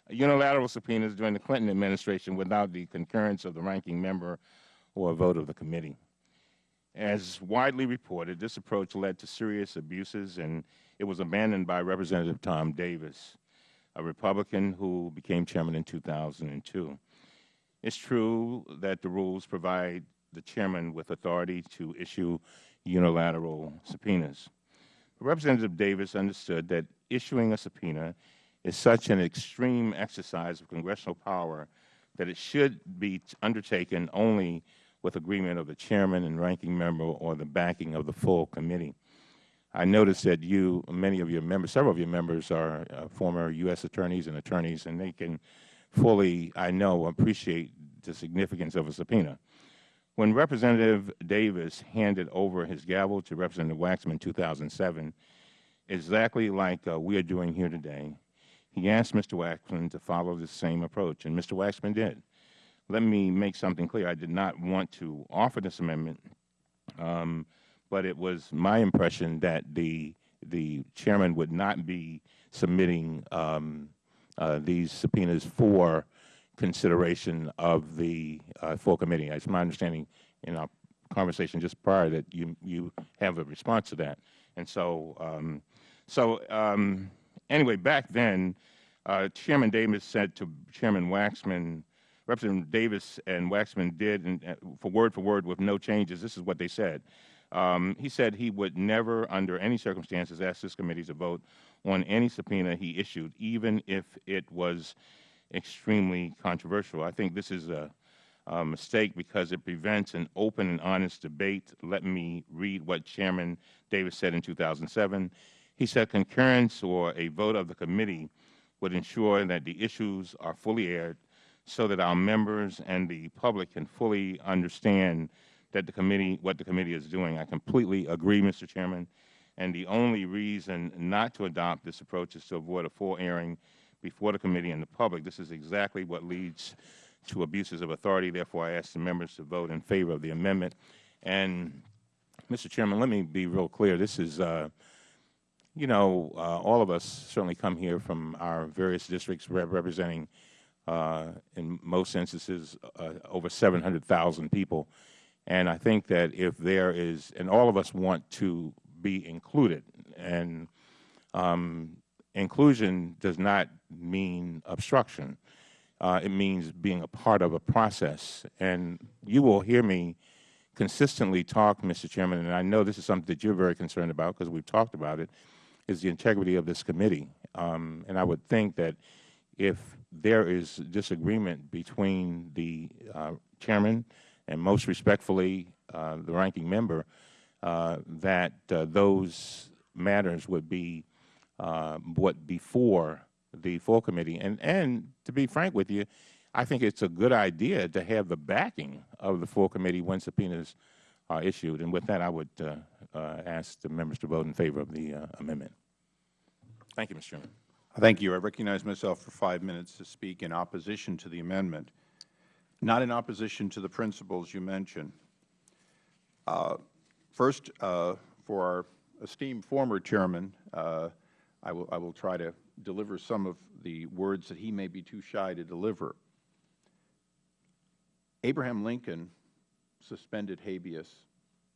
unilateral subpoenas during the Clinton administration without the concurrence of the ranking member or a vote of the committee. As widely reported, this approach led to serious abuses, and it was abandoned by Representative Tom Davis, a Republican who became chairman in 2002. It's true that the rules provide the chairman with authority to issue unilateral subpoenas. Representative Davis understood that issuing a subpoena is such an extreme exercise of congressional power that it should be undertaken only with agreement of the chairman and ranking member or the backing of the full committee. I noticed that you, many of your members, several of your members are uh, former U.S. attorneys and attorneys, and they can fully, I know, appreciate the significance of a subpoena. When Representative Davis handed over his gavel to Representative Waxman in 2007, exactly like uh, we are doing here today, he asked Mr. Waxman to follow the same approach, and Mr. Waxman did. Let me make something clear. I did not want to offer this amendment, um, but it was my impression that the the chairman would not be submitting um, uh, these subpoenas for consideration of the uh, full committee. It's my understanding in our conversation just prior that you you have a response to that, and so um, so um, anyway, back then, uh, Chairman Davis said to Chairman Waxman, Representative Davis and Waxman did, and, uh, for word for word with no changes, this is what they said. Um, he said he would never, under any circumstances, ask this committee to vote on any subpoena he issued, even if it was extremely controversial. I think this is a, a mistake because it prevents an open and honest debate. Let me read what Chairman Davis said in 2007. He said concurrence or a vote of the committee would ensure that the issues are fully aired so that our members and the public can fully understand that the committee, what the committee is doing. I completely agree, Mr. Chairman, and the only reason not to adopt this approach is to avoid a full airing before the committee and the public. This is exactly what leads to abuses of authority. Therefore, I ask the members to vote in favor of the amendment. And, Mr. Chairman, let me be real clear. This is, uh, you know, uh, all of us certainly come here from our various districts rep representing, uh, in most instances, uh, over 700,000 people. And I think that if there is, and all of us want to be included, and um, inclusion does not mean obstruction. uh, it means being a part of a process. And you will hear me consistently talk, Mr. Chairman, and I know this is something that you're very concerned about because we've talked about it, is the integrity of this committee. Um, and I would think that if there is disagreement between the uh, chairman and most respectfully uh, the ranking member, uh, that uh, those matters would be uh, what before the full committee. And, and to be frank with you, I think it's a good idea to have the backing of the full committee when subpoenas are issued. And with that, I would uh, ask the members to vote in favor of the amendment. Thank you, Mr. Chairman. Thank you. I recognize myself for five minutes to speak in opposition to the amendment, not in opposition to the principles you mentioned. Uh, first, uh, for our esteemed former chairman, uh, I, will, I will try to deliver some of the words that he may be too shy to deliver. Abraham Lincoln suspended habeas,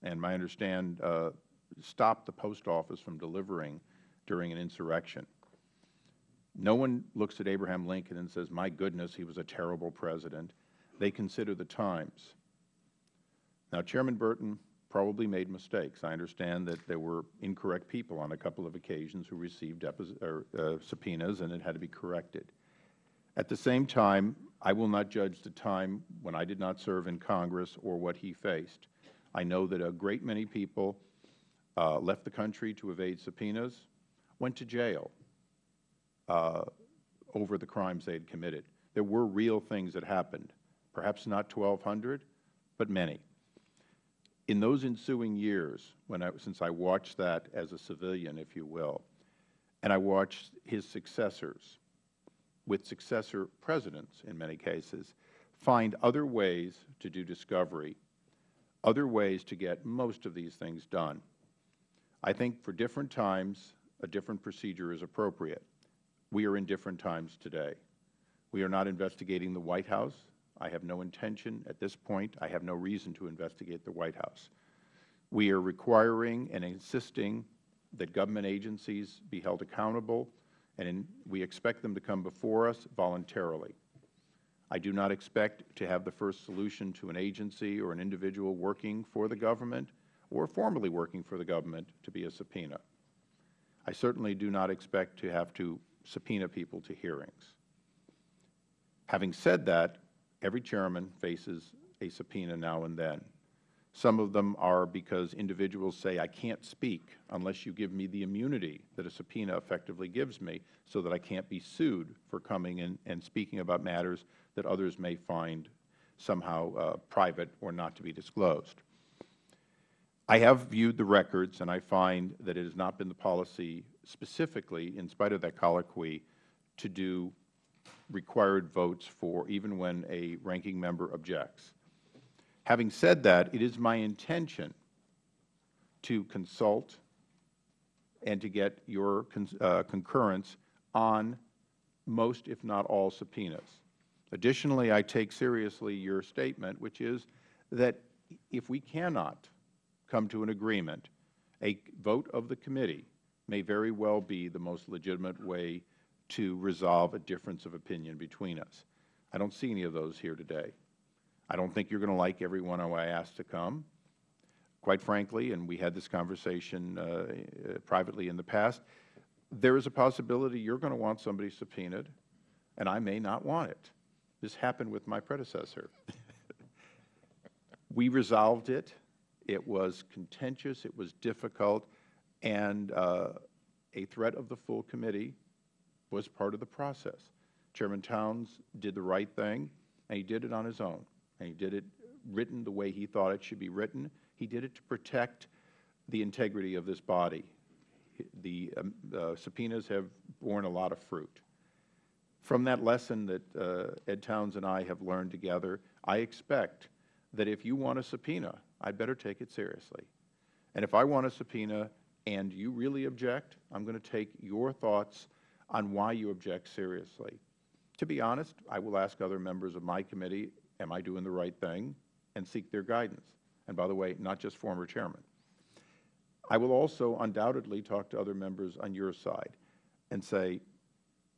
and my understand uh, stopped the post office from delivering during an insurrection. No one looks at Abraham Lincoln and says, my goodness, he was a terrible president. They consider the times. Now, Chairman Burton probably made mistakes. I understand that there were incorrect people on a couple of occasions who received or, uh, subpoenas, and it had to be corrected. At the same time, I will not judge the time when I did not serve in Congress or what he faced. I know that a great many people uh, left the country to evade subpoenas, went to jail uh, over the crimes they had committed. There were real things that happened, perhaps not 1,200, but many. In those ensuing years, when I, since I watched that as a civilian, if you will, and I watched his successors, with successor presidents in many cases, find other ways to do discovery, other ways to get most of these things done. I think for different times, a different procedure is appropriate. We are in different times today. We are not investigating the White House. I have no intention at this point, I have no reason to investigate the White House. We are requiring and insisting that government agencies be held accountable, and in, we expect them to come before us voluntarily. I do not expect to have the first solution to an agency or an individual working for the government or formally working for the government to be a subpoena. I certainly do not expect to have to subpoena people to hearings. Having said that, every chairman faces a subpoena now and then. Some of them are because individuals say, I can't speak unless you give me the immunity that a subpoena effectively gives me so that I can't be sued for coming in and speaking about matters that others may find somehow uh, private or not to be disclosed. I have viewed the records, and I find that it has not been the policy specifically, in spite of that colloquy, to do required votes for even when a ranking member objects. Having said that, it is my intention to consult and to get your uh, concurrence on most, if not all, subpoenas. Additionally, I take seriously your statement, which is that if we cannot come to an agreement, a vote of the committee may very well be the most legitimate way to resolve a difference of opinion between us. I don't see any of those here today. I don't think you are going to like everyone I asked to come. Quite frankly, and we had this conversation uh, uh, privately in the past, there is a possibility you are going to want somebody subpoenaed, and I may not want it. This happened with my predecessor. we resolved it. It was contentious, it was difficult, and uh, a threat of the full committee was part of the process. Chairman Towns did the right thing, and he did it on his own, and he did it written the way he thought it should be written. He did it to protect the integrity of this body. The um, uh, subpoenas have borne a lot of fruit. From that lesson that uh, Ed Towns and I have learned together, I expect that if you want a subpoena, I better take it seriously. And if I want a subpoena and you really object, I'm going to take your thoughts on why you object seriously. To be honest, I will ask other members of my committee, am I doing the right thing, and seek their guidance. And by the way, not just former chairman. I will also undoubtedly talk to other members on your side and say,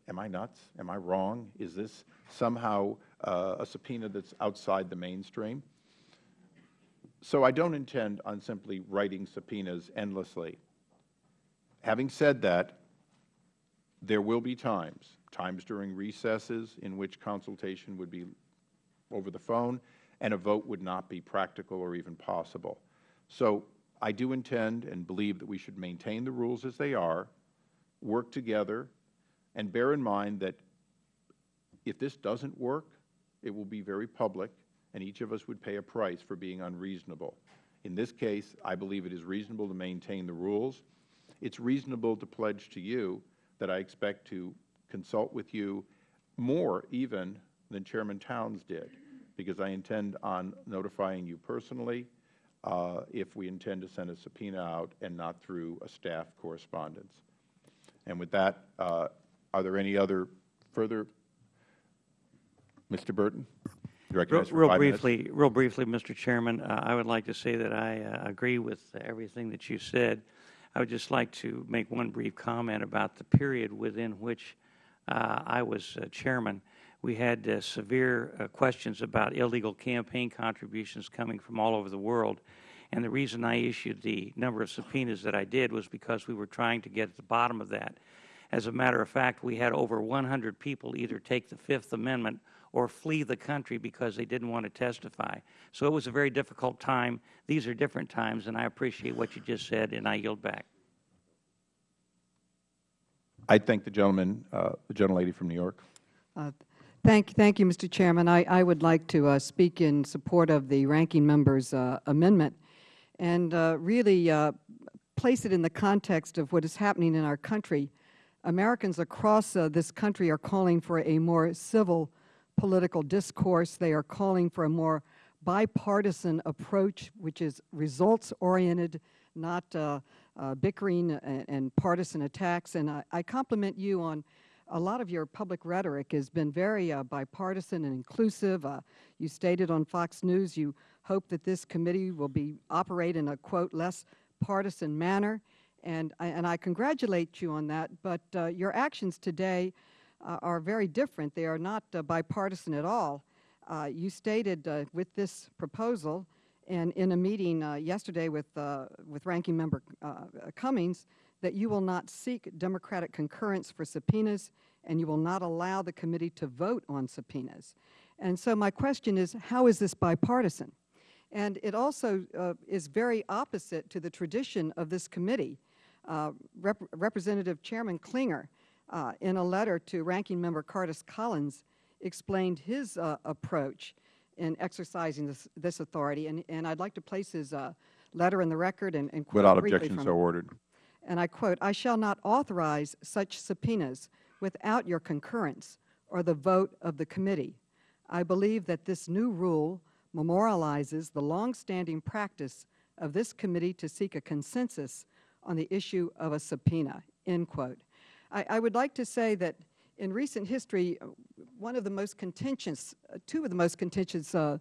am I nuts? Am I wrong? Is this somehow uh, a subpoena that's outside the mainstream? So I don't intend on simply writing subpoenas endlessly. Having said that, there will be times, times during recesses in which consultation would be over the phone and a vote would not be practical or even possible. So I do intend and believe that we should maintain the rules as they are, work together, and bear in mind that if this doesn't work, it will be very public, and each of us would pay a price for being unreasonable. In this case, I believe it is reasonable to maintain the rules. It's reasonable to pledge to you that I expect to consult with you more even than Chairman Towns did, because I intend on notifying you personally uh, if we intend to send a subpoena out and not through a staff correspondence. And with that, uh, are there any other further? Mr. Burton? Real real five minutes. briefly, real briefly, Mr. Chairman, uh, I would like to say that I uh, agree with everything that you said. I would just like to make one brief comment about the period within which uh, I was uh, chairman. We had uh, severe uh, questions about illegal campaign contributions coming from all over the world. And the reason I issued the number of subpoenas that I did was because we were trying to get at the bottom of that. As a matter of fact, we had over 100 people either take the Fifth Amendment or flee the country because they didn't want to testify. So it was a very difficult time. These are different times, and I appreciate what you just said, and I yield back. I thank the gentleman, uh, the gentlelady from New York. Uh, Thank, thank you, Mr. Chairman. I, I would like to uh, speak in support of the ranking member's uh, amendment and uh, really uh, place it in the context of what is happening in our country. Americans across uh, this country are calling for a more civil political discourse. They are calling for a more bipartisan approach, which is results-oriented, not uh, uh, bickering and, and partisan attacks. And I, I compliment you on a lot of your public rhetoric has been very uh, bipartisan and inclusive. Uh, you stated on Fox News you hope that this committee will be operate in a quote less partisan manner, and I, and I congratulate you on that. But uh, your actions today are very different. They are not uh, bipartisan at all. Uh, you stated uh, with this proposal, and in a meeting uh, yesterday with uh, with Ranking Member uh, Cummings, that you will not seek Democratic concurrence for subpoenas, and you will not allow the committee to vote on subpoenas. And so my question is, how is this bipartisan? And it also uh, is very opposite to the tradition of this committee. Uh, Rep Representative Chairman Clinger, uh, in a letter to Ranking Member Cardiss Collins, explained his uh, approach in exercising this, this authority. And, and I'd like to place his uh, letter in the record and, and quote Without objection, so ordered. and I quote, "I shall not authorize such subpoenas without your concurrence or the vote of the committee. I believe that this new rule memorializes the longstanding practice of this committee to seek a consensus on the issue of a subpoena." End quote. I, I would like to say that in recent history, uh, one of the most contentious, uh, two of the most contentious uh,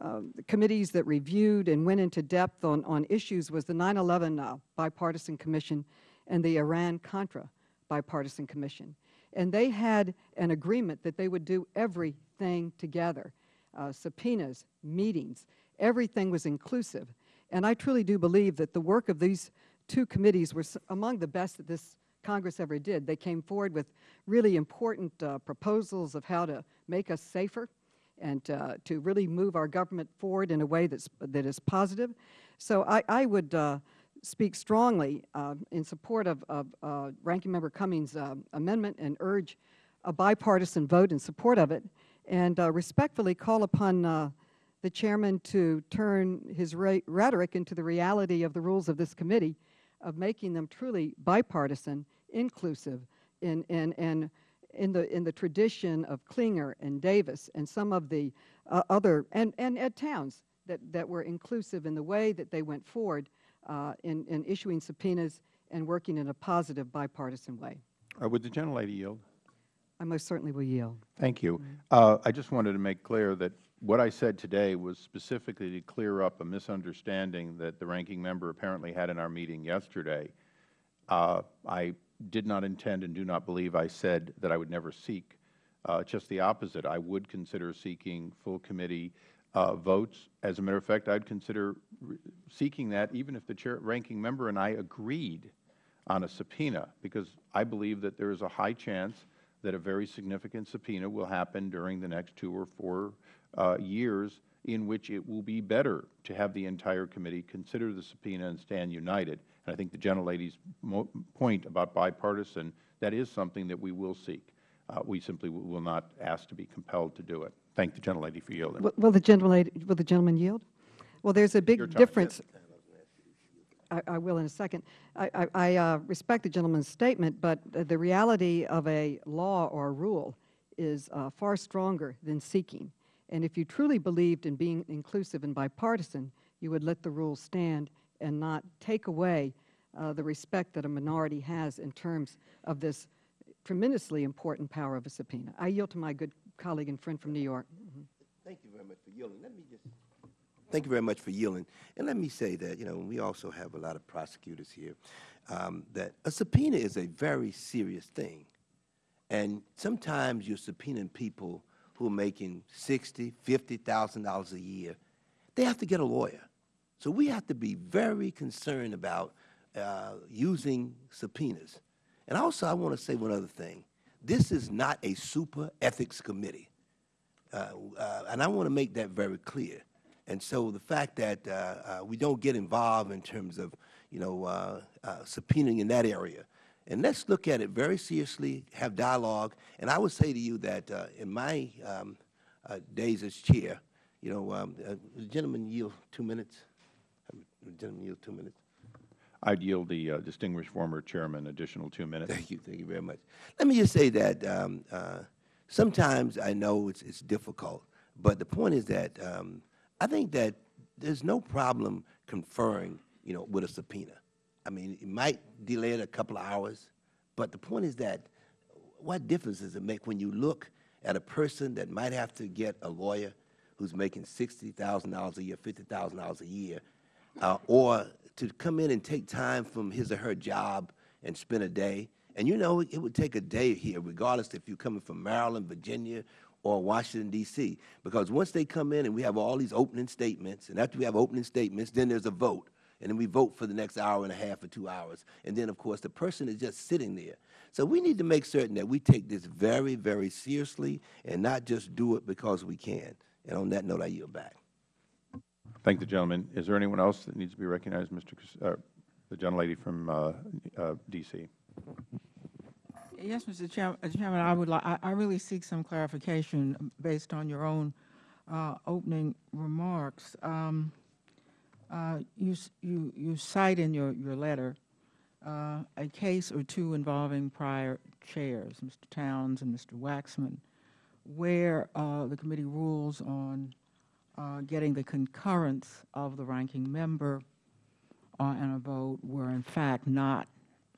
uh, committees that reviewed and went into depth on, on issues was the 9-11 uh, Bipartisan Commission and the Iran-Contra Bipartisan Commission. And they had an agreement that they would do everything together, uh, subpoenas, meetings, everything was inclusive. And I truly do believe that the work of these two committees was among the best that this Congress ever did. They came forward with really important uh, proposals of how to make us safer, and uh, to really move our government forward in a way that's, that is positive. So I, I would uh, speak strongly uh, in support of, of uh, Ranking Member Cummings' uh, amendment and urge a bipartisan vote in support of it, and respectfully call upon the chairman to turn his rhetoric into the reality of the rules of this committee, of making them truly bipartisan, inclusive, in, in, and in the in the tradition of Clinger and Davis and some of the uh, other and and Ed Towns that that were inclusive in the way that they went forward uh, in in issuing subpoenas and working in a positive bipartisan way. Uh, Would the gentlelady yield? I most certainly will yield. Thank you. Uh, I just wanted to make clear that what I said today was specifically to clear up a misunderstanding that the ranking member apparently had in our meeting yesterday. Uh, I did not intend and do not believe I said that I would never seek. Uh, just the opposite. I would consider seeking full committee uh, votes. As a matter of fact, I'd consider seeking that even if the chair, ranking member and I agreed on a subpoena, because I believe that there is a high chance that a very significant subpoena will happen during the next two or four years in which it will be better to have the entire committee consider the subpoena and stand united. And I think the gentlelady's mo point about bipartisan, that is something that we will seek. Uh, we simply will not ask to be compelled to do it. Thank the gentlelady for yielding. Will- Will the gentleman, will the gentleman yield? Well, there's a big difference. I, I will in a second. I, I, I uh, respect the gentleman's statement, but uh, the reality of a law or a rule is uh, far stronger than seeking. And if you truly believed in being inclusive and bipartisan, you would let the rule stand and not take away uh, the respect that a minority has in terms of this tremendously important power of a subpoena. I yield to my good colleague and friend from New York. Thank you very much for yielding. Let me just. Thank you very much for yielding. And let me say that, you know, we also have a lot of prosecutors here, um, that a subpoena is a very serious thing. And sometimes you're subpoenaing people who are making sixty, fifty thousand dollars a year. They have to get a lawyer. So we have to be very concerned about uh, using subpoenas. And also, I want to say one other thing. This is not a super ethics committee. Uh, uh, and I want to make that very clear. And so the fact that uh, uh, we don't get involved in terms of, you know, uh, subpoenaing in that area. And let's look at it very seriously, have dialogue. And I would say to you that uh, in my um, uh, days as chair, you know, um, uh, the gentleman yield two minutes. Gentleman yield two minutes. I'd yield the uh, distinguished former chairman additional two minutes. Thank you, thank you very much. Let me just say that um, uh, sometimes I know it's, it's difficult, but the point is that um, I think that there's no problem conferring, you know, with a subpoena. I mean, it might delay it a couple of hours, but the point is that what difference does it make when you look at a person that might have to get a lawyer who's making sixty thousand dollars a year, fifty thousand dollars a year, uh, or to come in and take time from his or her job and spend a day. And you know, it would take a day here, regardless if you're coming from Maryland, Virginia, or Washington, D.C. Because once they come in and we have all these opening statements, and after we have opening statements, then there's a vote. And then we vote for the next hour and a half or two hours. And then, of course, the person is just sitting there. So we need to make certain that we take this very, very seriously and not just do it because we can. And on that note, I yield back. Thank the gentleman. Is there anyone else that needs to be recognized, Mr. Cas- uh, the gentlelady from uh, uh, D.C.? Yes, Mr. Uh, Chairman, I would like, I, I really seek some clarification based on your own uh, opening remarks. Um, You, you, you cite in your, your letter uh, a case or two involving prior chairs, Mr. Towns and Mr. Waxman, where uh, the committee rules on uh, getting the concurrence of the ranking member uh, and a vote were in fact not,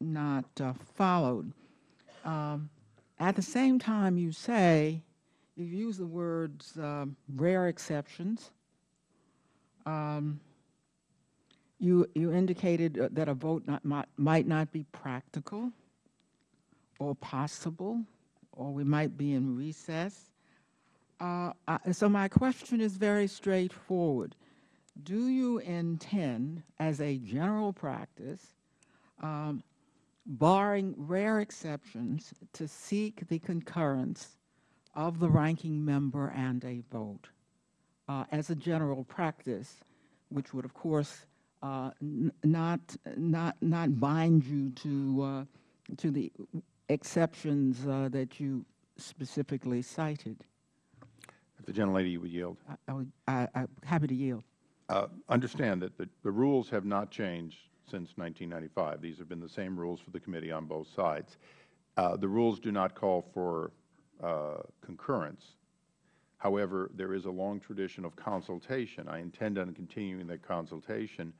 not uh, followed. Um, At the same time, you say, you use the words um, rare exceptions. Um, You, you indicated uh, that a vote not, might, might not be practical or possible, or we might be in recess. Uh, I- So my question is very straightforward. Do you intend, as a general practice, um, barring rare exceptions, to seek the concurrence of the ranking member and a vote uh, as a general practice, which would, of course, not, not, not bind you to, uh, to the exceptions uh, that you specifically cited. If the gentlelady would yield. I- I would, I, I'm happy to yield. Uh, Understand that the, the rules have not changed since 1995. These have been the same rules for the committee on both sides. Uh, The rules do not call for uh, concurrence. However, there is a long tradition of consultation. I intend on continuing that consultation, uh,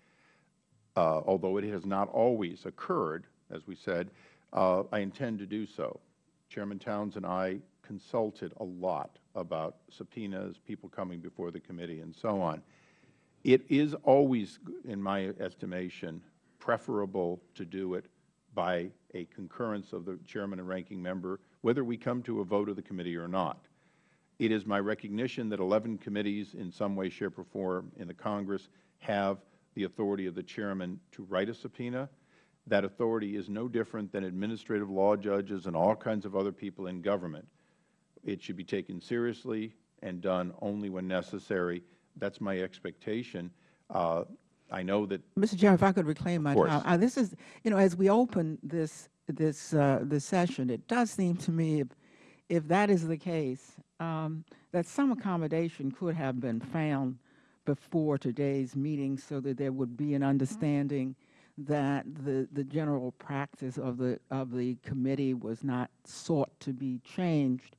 although it has not always occurred, as we said, uh, I intend to do so. Chairman Towns and I consulted a lot about subpoenas, people coming before the committee, and so on. It is always, in my estimation, preferable to do it by a concurrence of the chairman and ranking member, whether we come to a vote of the committee or not. It is my recognition that 11 committees in some way, shape, or form in the Congress have the authority of the chairman to write a subpoena. That authority is no different than administrative law judges and all kinds of other people in government. It should be taken seriously and done only when necessary. That is my expectation. Uh, I know that Mr. Chairman, if I could reclaim my time. Uh, This is, you know, as we open this, this, uh, this session, it does seem to me if, if that is the case, um, that some accommodation could have been found before today's meeting so that there would be an understanding that the, the general practice of the, of the committee was not sought to be changed,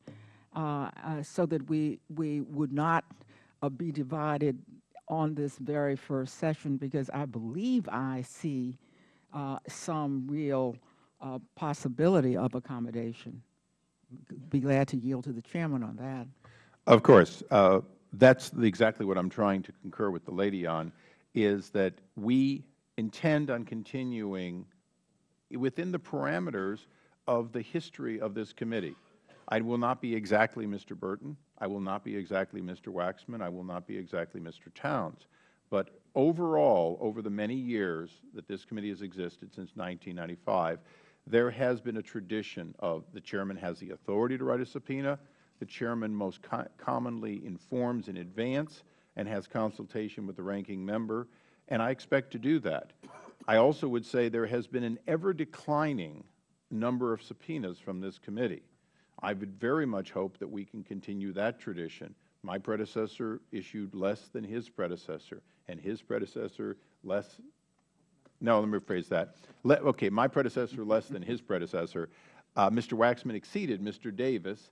uh, uh, so that we, we would not uh, be divided on this very first session, because I believe I see uh, some real uh, possibility of accommodation. Be glad to yield to the chairman on that. Of course. That's exactly what I'm trying to concur with the lady on, is that we intend on continuing within the parameters of the history of this committee. I will not be exactly Mr. Burton. I will not be exactly Mr. Waxman. I will not be exactly Mr. Towns. But overall, over the many years that this committee has existed since 1995, there has been a tradition of the chairman has the authority to write a subpoena. The chairman most co commonly informs in advance and has consultation with the ranking member, and I expect to do that. I also would say there has been an ever-declining number of subpoenas from this committee. I would very much hope that we can continue that tradition. My predecessor issued less than his predecessor, and his predecessor less no, let me rephrase that. Le okay, my predecessor less than his predecessor. Uh, Mr. Waxman exceeded Mr. Davis.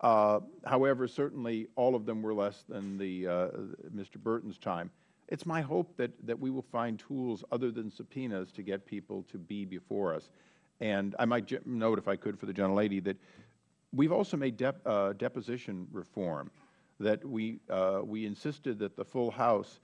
Uh, however, certainly all of them were less than the uh, Mr. Burton's time. It's my hope that, that we will find tools other than subpoenas to get people to be before us. And I might note, if I could, for the gentlelady, that we've also made dep uh, deposition reform, that we, uh, we insisted that the full House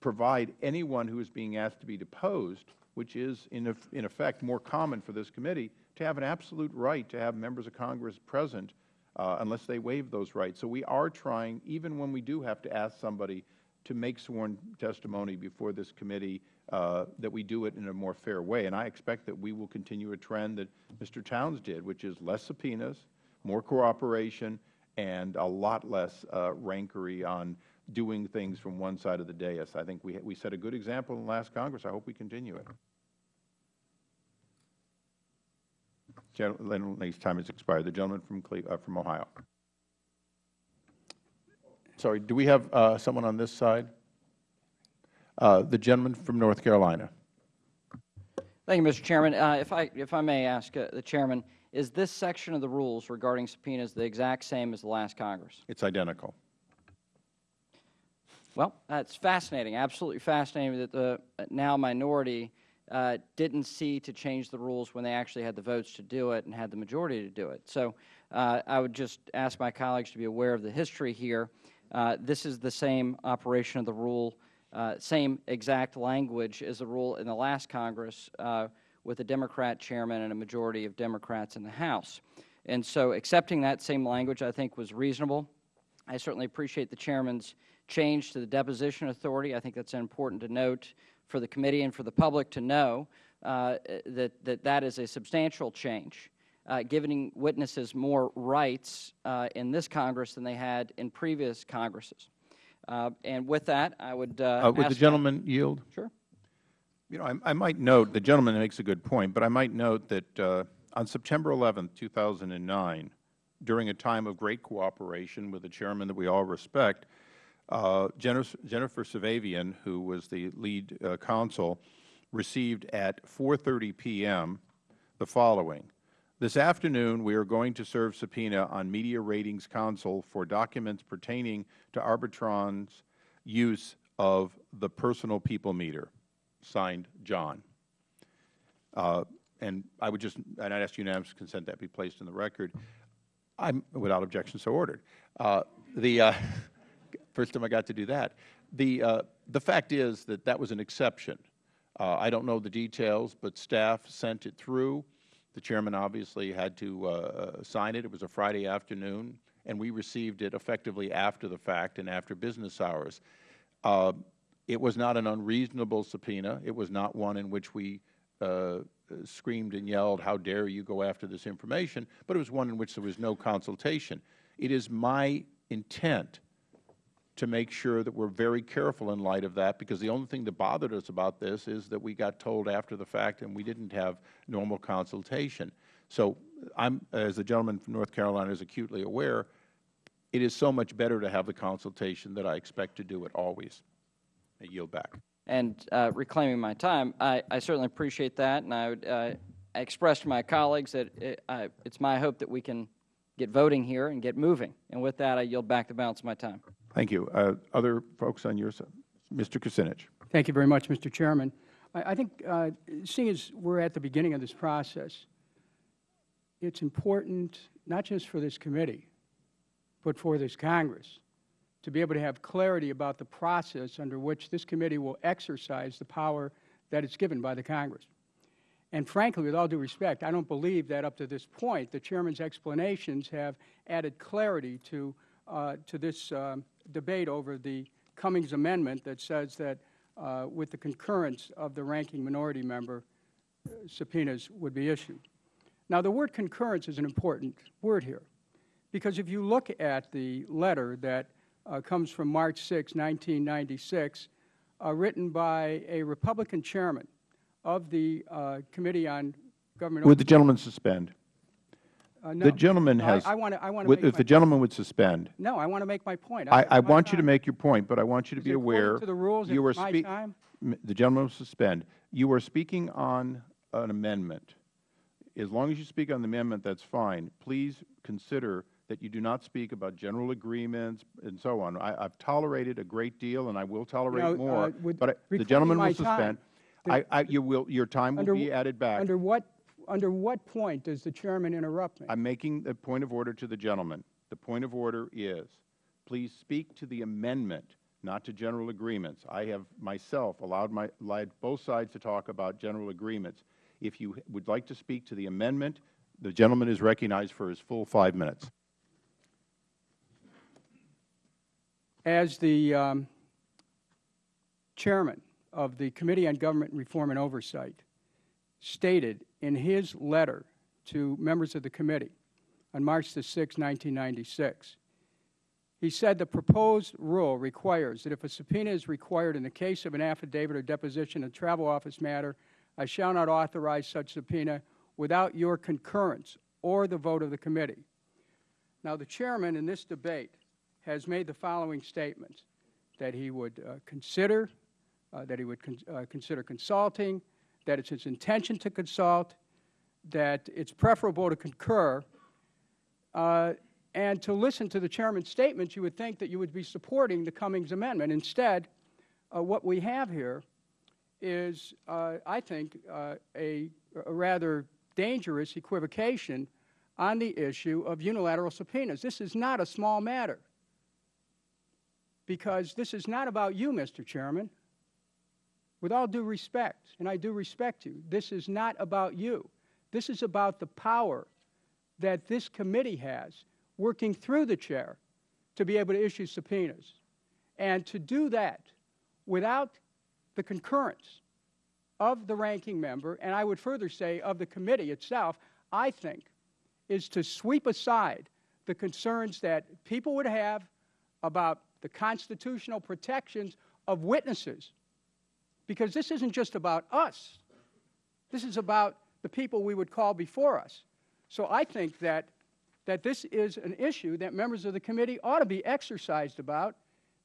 provide anyone who is being asked to be deposed, which is in, in effect more common for this committee, to have an absolute right to have members of Congress present unless they waive those rights. So we are trying, even when we do have to ask somebody to make sworn testimony before this committee, uh, that we do it in a more fair way. And I expect that we will continue a trend that Mr. Towns did, which is less subpoenas, more cooperation, and a lot less uh, on doing things from one side of the dais. I think we, we set a good example in the last Congress. I hope we continue it. Gentleman's time has expired. The gentleman from, Cle uh, from Ohio. Sorry, do we have uh, someone on this side? Uh, the gentleman from North Carolina. Thank you, Mr. Chairman. Uh, if, I, if I may ask uh, the Chairman, is this section of the rules regarding subpoenas the exact same as the last Congress? It's identical. Well, that's fascinating, absolutely fascinating that the now minority uh, didn't see to change the rules when they actually had the votes to do it and had the majority to do it. So uh, I would just ask my colleagues to be aware of the history here. Uh, this is the same operation of the rule, uh, same exact language as the rule in the last Congress uh, with a Democrat chairman and a majority of Democrats in the House. And so accepting that same language, I think, was reasonable. I certainly appreciate the chairman's change to the deposition authority. I think that's important to note for the committee and for the public to know uh, that, that that is a substantial change, uh, giving witnesses more rights uh, in this Congress than they had in previous Congresses. Uh, and with that, I would Uh, would the ask- gentleman yield? Sure. You know, I, I might note, the gentleman makes a good point, but I might note that uh, on September 11, 2009, during a time of great cooperation with a chairman that we all respect, uh, Jennifer, Jennifer Safavian, who was the lead uh, counsel, received at 4.30 p.m. the following. This afternoon, we are going to serve subpoena on Media Ratings Council for documents pertaining to Arbitron's use of the personal people meter. Signed, John. Uh, and I would just, and I'd ask unanimous consent that be placed in the record. I'm, without objection, so ordered. Uh, the, uh, first time I got to do that. The, uh, the fact is that that was an exception. Uh, I don't know the details, but staff sent it through. The chairman obviously had to uh, sign it. It was a Friday afternoon, and we received it effectively after the fact and after business hours. Uh, it was not an unreasonable subpoena. It was not one in which we uh, screamed and yelled, how dare you go after this information, but it was one in which there was no consultation. It is my intent to make sure that we're very careful in light of that, because the only thing that bothered us about this is that we got told after the fact and we didn't have normal consultation. So I'm, as the gentleman from North Carolina is acutely aware, it is so much better to have the consultation that I expect to do it always. I yield back. And uh, reclaiming my time, I, I certainly appreciate that, and I would uh, express to my colleagues that it's my hope that we can get voting here and get moving. And with that, I yield back the balance of my time. Thank you. Uh, other folks on your side? Mr. Kucinich. Thank you very much, Mr. Chairman. I, I think, uh, seeing as we're at the beginning of this process, it's important, not just for this committee, but for this Congress, to be able to have clarity about the process under which this committee will exercise the power that it's given by the Congress. And frankly, with all due respect, I don't believe that up to this point, the Chairman's explanations have added clarity to, to this um, debate over the Cummings Amendment that says that uh, with the concurrence of the ranking minority member, uh, subpoenas would be issued. Now, the word concurrence is an important word here, because if you look at the letter that uh, comes from March 6, 1996, uh, written by a Republican chairman of the uh, Committee on Government Would the gentleman suspend? Uh, no. The gentleman I- has. I want to, I want to If the gentleman would suspend. No, I want to make my point. I, I have want you to make your point, but I want you to Is be aware. to the rules, you are my time? The gentleman will suspend. You are speaking on an amendment. As long as you speak on the amendment, that's fine. Please consider that you do not speak about general agreements and so on. I, I've tolerated a great deal, and I will tolerate uh, more, with but I- the gentleman will suspend. time, I, I, you will, your time will Under be added back. Under what, under what point does the chairman interrupt me? I'm making a point of order to the gentleman. The point of order is, please speak to the amendment, not to general agreements. I have myself allowed my, allowed both sides to talk about general agreements. If you would like to speak to the amendment, the gentleman is recognized for his full five minutes. As the um, chairman of the Committee on Government Reform and Oversight stated in his letter to members of the committee on March the 6th, 1996, he said the proposed rule requires that if a subpoena is required in the case of an affidavit or deposition of a travel office matter, I shall not authorize such subpoena without your concurrence or the vote of the committee. Now, the chairman in this debate has made the following statements, that he would uh, consider, uh, that he would con- uh, consider consulting, that it's his intention to consult, that it's preferable to concur, uh, and to listen to the chairman's statements, you would think that you would be supporting the Cummings Amendment. Instead, uh, what we have here is, uh, I think, uh, a, a rather dangerous equivocation on the issue of unilateral subpoenas. This is not a small matter because this is not about you, Mr. Chairman. With all due respect, and I do respect you, this is not about you. This is about the power that this committee has working through the chair to be able to issue subpoenas. And to do that without the concurrence of the ranking member, and I would further say of the committee itself, I think is to sweep aside the concerns that people would have about the constitutional protections of witnesses. Because this isn't just about us, this is about the people we would call before us. So I think that, that this is an issue that members of the committee ought to be exercised about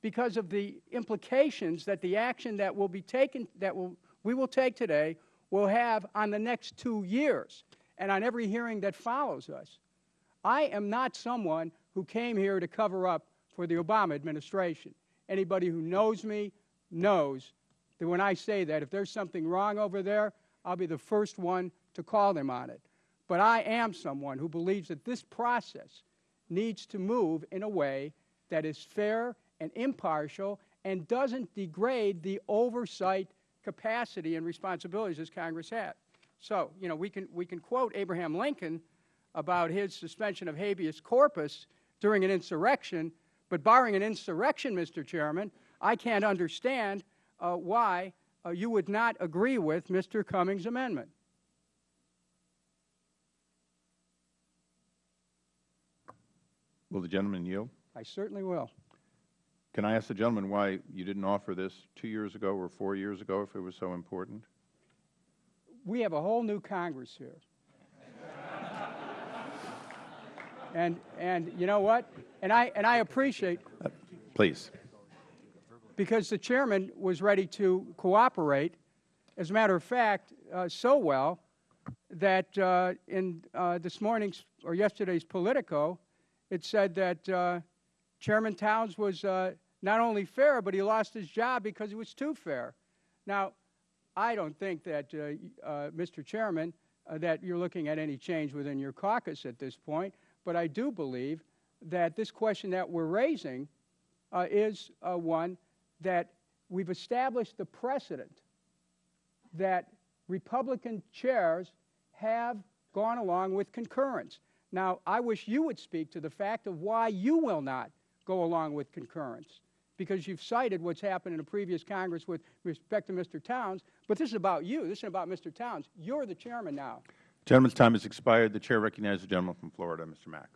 because of the implications that the action that will be taken, that will, we will take today, will have on the next two years and on every hearing that follows us. I am not someone who came here to cover up for the Obama administration. Anybody who knows me knows that when I say that, if there's something wrong over there, I'll be the first one to call them on it. But I am someone who believes that this process needs to move in a way that is fair and impartial and doesn't degrade the oversight capacity and responsibilities as Congress had. So, you know, we can, we can quote Abraham Lincoln about his suspension of habeas corpus during an insurrection, but barring an insurrection, Mr. Chairman, I can't understand uh, why uh, you would not agree with Mr. Cummings' amendment. Will the gentleman yield? I certainly will. Can I ask the gentleman why you didn't offer this two years ago or four years ago if it was so important? We have a whole new Congress here. and, and you know what? And I, and I appreciate, Please. Because the chairman was ready to cooperate. As a matter of fact, uh, so well that uh, in uh, this morning's or yesterday's Politico, it said that uh, Chairman Towns was uh, not only fair, but he lost his job because he was too fair. Now, I don't think that, uh, Mr. Chairman, that you're looking at any change within your caucus at this point, but I do believe that this question that we're raising is one that we've established the precedent that Republican chairs have gone along with concurrence. Now, I wish you would speak to the fact of why you will not go along with concurrence, because you've cited what's happened in a previous Congress with respect to Mr. Towns, but this is about you. This isn't about Mr. Towns. You're the chairman now. Gentleman's time has expired. The Chair recognizes the gentleman from Florida, Mr. Mack.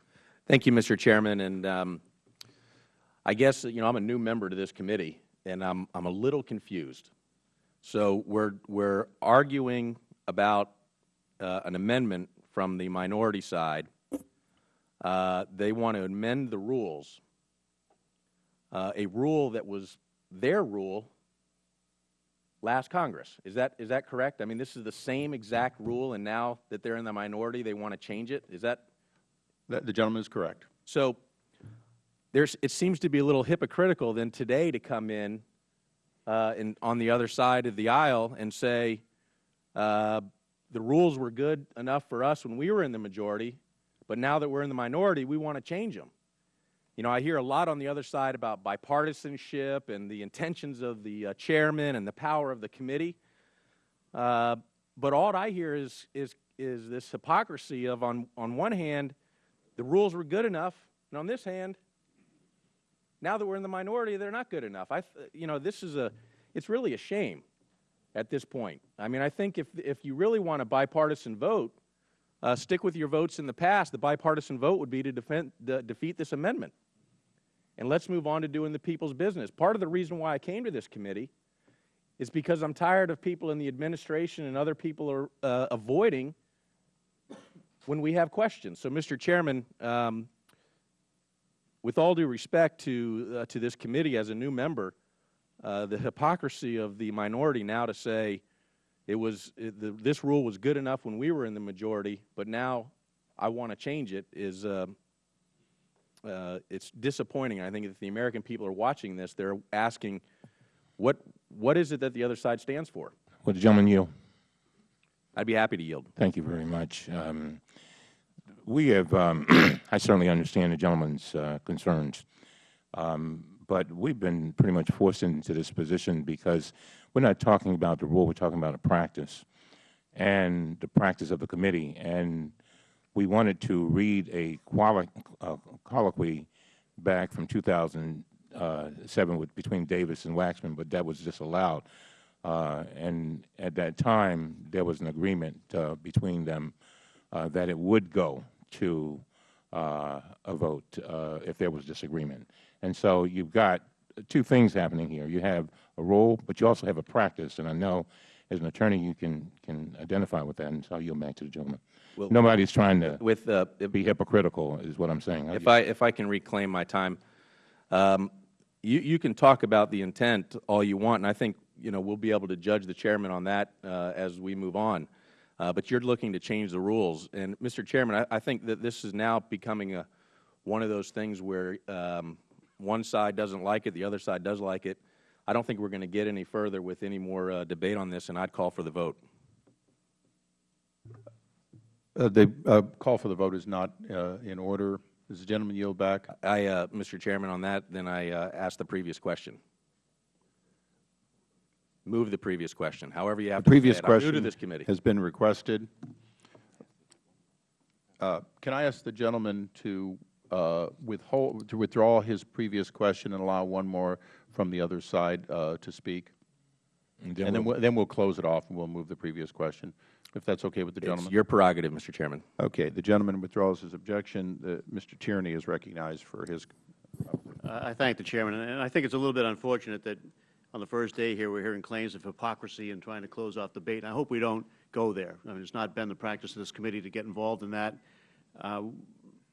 Thank you, Mr. Chairman. And um, I guess, you know, I'm a new member to this committee, and I'm, I'm a little confused. So we're, we're arguing about uh, an amendment from the minority side. Uh, They want to amend the rules, uh, a rule that was their rule last Congress. Is that, is that correct? I mean, this is the same exact rule, and now that they're in the minority, they want to change it? Is that, The the gentleman is correct. so there's, it seems to be a little hypocritical then today to come in uh, and on the other side of the aisle and say uh, the rules were good enough for us when we were in the majority, but now that we're in the minority, we want to change them. You know, I hear a lot on the other side about bipartisanship and the intentions of the uh, chairman and the power of the committee. Uh, but all I hear is, is, is this hypocrisy of, on, on one hand, the rules were good enough, and on this hand, now that we're in the minority, they're not good enough. I, you know, this is a, it's really a shame at this point. I mean, I think if, if you really want a bipartisan vote, uh, stick with your votes in the past. The bipartisan vote would be to defend, de- defeat this amendment. And let's move on to doing the people's business. Part of the reason why I came to this committee is because I'm tired of people in the administration and other people are uh, avoiding when we have questions. So, Mr. Chairman, um, with all due respect to, uh, to this committee as a new member, uh, the hypocrisy of the minority now to say it was, it, the, this rule was good enough when we were in the majority, but now I want to change it is, uh, uh, it's disappointing. I think if the American people are watching this, they're asking, what, what is it that the other side stands for? Will the gentleman yield? I'd be happy to yield. Thank you very much. Um, we have, um, I certainly understand the gentleman's uh, concerns, um, but we've been pretty much forced into this position because we're not talking about the rule, we're talking about a practice and the practice of the committee. And we wanted to read a uh, colloquy back from 2007 with, between Davis and Waxman, but that was disallowed. Uh, and at that time, there was an agreement uh, between them uh, that it would go to uh, a vote uh, if there was disagreement. And so you've got two things happening here. You have a role, but you also have a practice. And I know as an attorney you can, can identify with that, and so I'll yield back to the gentleman. Well, Nobody's trying to With, uh, be hypocritical, is what I'm saying. If I, if I can reclaim my time, um, you, you can talk about the intent all you want, and I think, you know, we'll be able to judge the chairman on that uh, as we move on. Uh, But you're looking to change the rules. And, Mr. Chairman, I, I think that this is now becoming a, one of those things where um, one side doesn't like it, the other side does like it. I don't think we're going to get any further with any more uh, debate on this, and I'd call for the vote. Uh, The uh, call for the vote is not uh, in order. Does the gentleman yield back? I, uh, Mr. Chairman, on that, then I uh, ask the previous question. Move the previous question, however you have The to previous it. I'm new to this committee. has been requested. Uh, Can I ask the gentleman to uh, withhold, to withdraw his previous question and allow one more from the other side uh, to speak? And And then we'll- we'll, then we'll close it off and we'll move the previous question, if that's okay with the gentleman. It's gentleman. your prerogative, Mr. Chairman. Okay, the gentleman withdraws his objection. Uh, Mr. Tierney is recognized for his, Uh, I thank the chairman, and I think it's a little bit unfortunate that on the first day here, we're hearing claims of hypocrisy and trying to close off debate, and I hope we don't go there. I mean, it's not been the practice of this committee to get involved in that. Uh,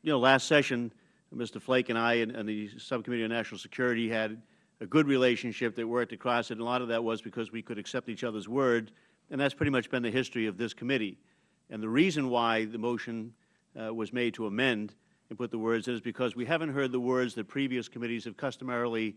You know, last session, Mr. Flake and I and and the Subcommittee on National Security had a good relationship that worked across it, and a lot of that was because we could accept each other's word, and that's pretty much been the history of this committee. And the reason why the motion uh, was made to amend and put the words in is because we haven't heard the words that previous committees have customarily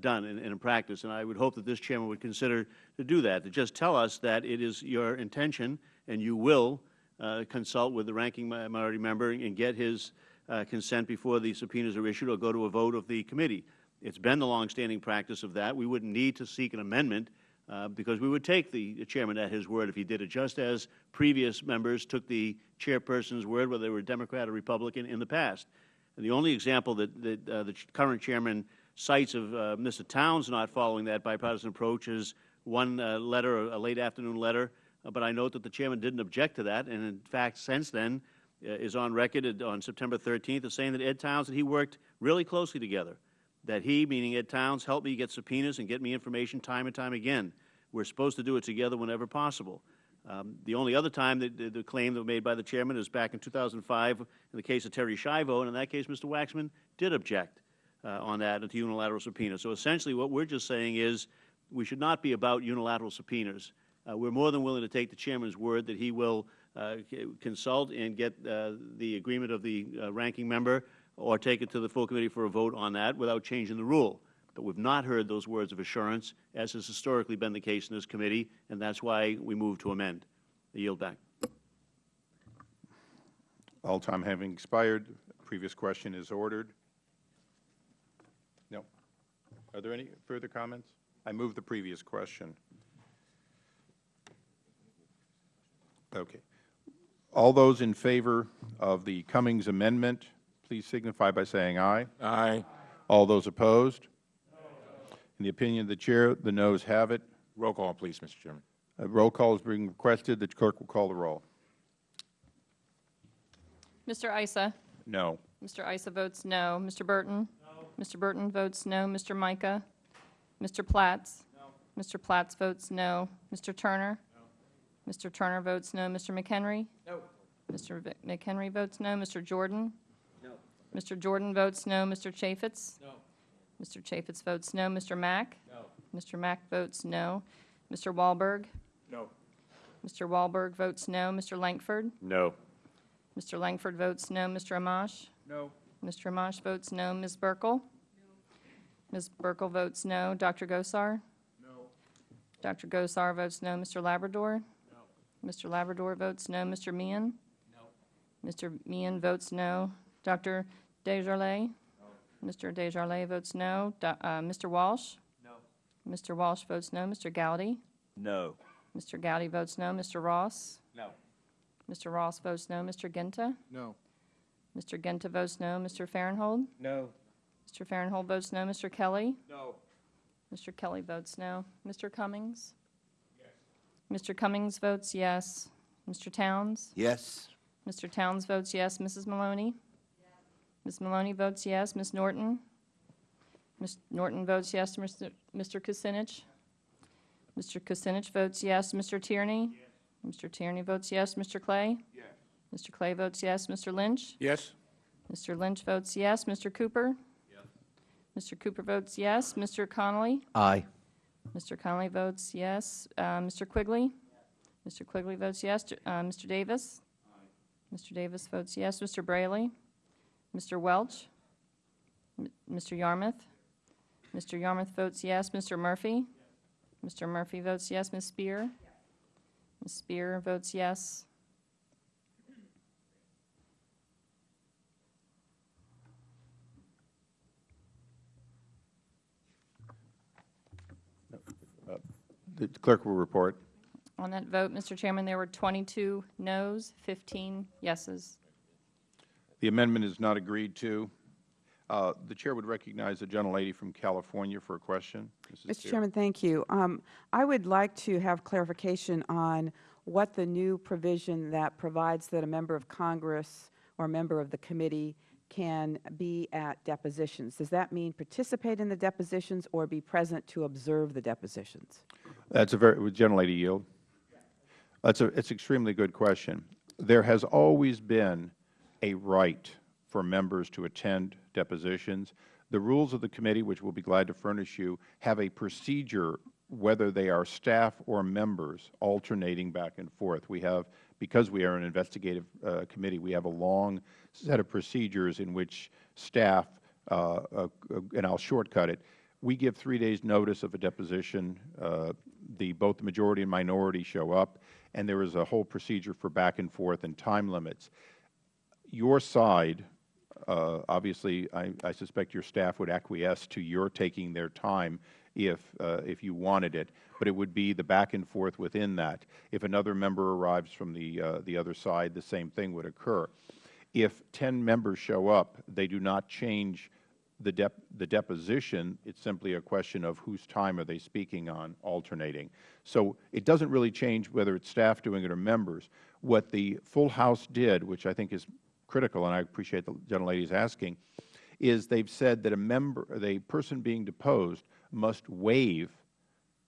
done in, in practice. And I would hope that this chairman would consider to do that, to just tell us that it is your intention and you will uh, consult with the ranking minority member and get his uh, consent before the subpoenas are issued or go to a vote of the committee. It's been the longstanding practice of that. We wouldn't need to seek an amendment uh, because we would take the chairman at his word if he did it, just as previous members took the chairperson's word, whether they were Democrat or Republican, in the past. And the only example that, that uh, the current chairman cites of uh, Mr. Towns not following that bipartisan approach is one uh, letter, a late afternoon letter. Uh, but I note that the chairman didn't object to that, and in fact, since then, is on record on September 13th as saying that Ed Towns and he worked really closely together that he, meaning Ed Towns, helped me get subpoenas and get me information time and time again. We're supposed to do it together whenever possible. Um, the only other time that the, the claim that was made by the chairman is back in 2005 in the case of Terri Schiavo, and in that case, Mr. Waxman did object on that to unilateral subpoena. So essentially, what we're just saying is we should not be about unilateral subpoenas. Uh, we're more than willing to take the chairman's word that he will uh, consult and get uh, the agreement of the uh, ranking member or take it to the full committee for a vote on that without changing the rule. But we've not heard those words of assurance, as has historically been the case in this committee, and that's why we move to amend. I yield back. all time having expired, previous question is ordered. No. Are there any further comments? I move the previous question. Okay. All those in favor of the Cummings amendment, please signify by saying aye. Aye. All those opposed? In the opinion of the Chair, the noes have it. Roll call, please, Mr. Chairman. A roll call is being requested. The clerk will call the roll. Mr. Issa? No. Mr. Issa votes no. Mr. Burton? No. Mr. Burton votes no. Mr. Mica? Mr. Platts? No. Mr. Platts votes no. Mr. Turner? No. Mr. Turner votes no. Mr. McHenry? No. Mr. Vic- McHenry votes no. Mr. Jordan? No. Mr. Jordan votes no. Mr. Chaffetz? No. Mr. Chaffetz votes no. Mr. Mack? No. Mr. Mack votes no. Mr. Walberg? No. Mr. Walberg votes no. Mr. Lankford? No. Mr. Lankford votes no. Mr. Amash? No. Mr. Amash votes no. Ms. Buerkle? No. Ms. Buerkle votes no. Dr. Gosar? No. Dr. Gosar votes no. Mr. Labrador? No. Mr. Labrador votes no. Mr. Meehan? No. Mr. Meehan votes no. Dr. DesJarlais? No. Mr. DesJarlais votes no. Do- uh, Mr. Walsh? No. Mr. Walsh votes no. Mr. Gowdy? No. Mr. Gowdy votes no. Mr. Ross? No. Mr. Ross votes no. Mr. Guinta? No. Mr. Guinta votes no. Mr. Farenthold? No. Mr. Farenthold votes no. Mr. Kelly? No. Mr. Kelly votes no. Mr. Cummings? Yes. Mr. Cummings votes yes. Mr. Towns? Yes. Mr. Towns votes yes. Mrs. Maloney? Yes. Ms. Maloney votes yes. Ms. Norton? Ms. Norton votes yes. Mr. Mr. Kucinich? Mr. Kucinich votes yes. Mr. Tierney? Yes. Mr. Tierney votes yes. Mr. Clay? Yes. Mr. Clay votes yes. Mr. Lynch? Yes. Mr. Lynch votes yes. Mr. Cooper? Yes. Mr. Cooper votes yes. Mr. Connolly? Aye. Mr. Connolly votes yes. Uh, Mr. Quigley? Yes. Mr. Quigley votes yes. Uh, Mr. Davis? Aye. Mr. Davis votes yes. Mr. Braley? Mr. Welch? M- Mr. Yarmuth? Mr. Yarmuth votes yes. Mr. Murphy? Mr. Murphy votes yes. Ms. Speier? Ms. Speier votes yes. The clerk will report. On that vote, Mr. Chairman, there were 22 noes, 15 yeses. The amendment is not agreed to. Uh, The Chair would recognize the gentlelady from California for a question. Mrs. Mr. Chair. Chairman, thank you. Um, I would like to have clarification on what the new provision that provides that a member of Congress or a member of the committee can be at depositions. Does that mean participate in the depositions or be present to observe the depositions? That's a very, would gentlelady yield? That's a, it's extremely good question. There has always been a right for members to attend depositions. The rules of the committee, which we'll be glad to furnish you, have a procedure whether they are staff or members alternating back and forth. We have, because we are an investigative uh, committee, we have a long set of procedures in which staff, uh, uh, and I'll shortcut it, we give three days' notice of a deposition. Uh, the, both the majority and minority show up, and there is a whole procedure for back and forth and time limits. Your side, uh, obviously, I, I suspect your staff would acquiesce to your taking their time if, uh, if you wanted it, but it would be the back and forth within that. If another member arrives from the, uh, the other side, the same thing would occur. If 10 members show up, they do not change the, dep the deposition. It's simply a question of whose time are they speaking on, alternating. So it doesn't really change whether it's staff doing it or members. What the full House did, which I think is critical, and I appreciate the gentlelady is asking, is they've said that a member, the person being deposed must waive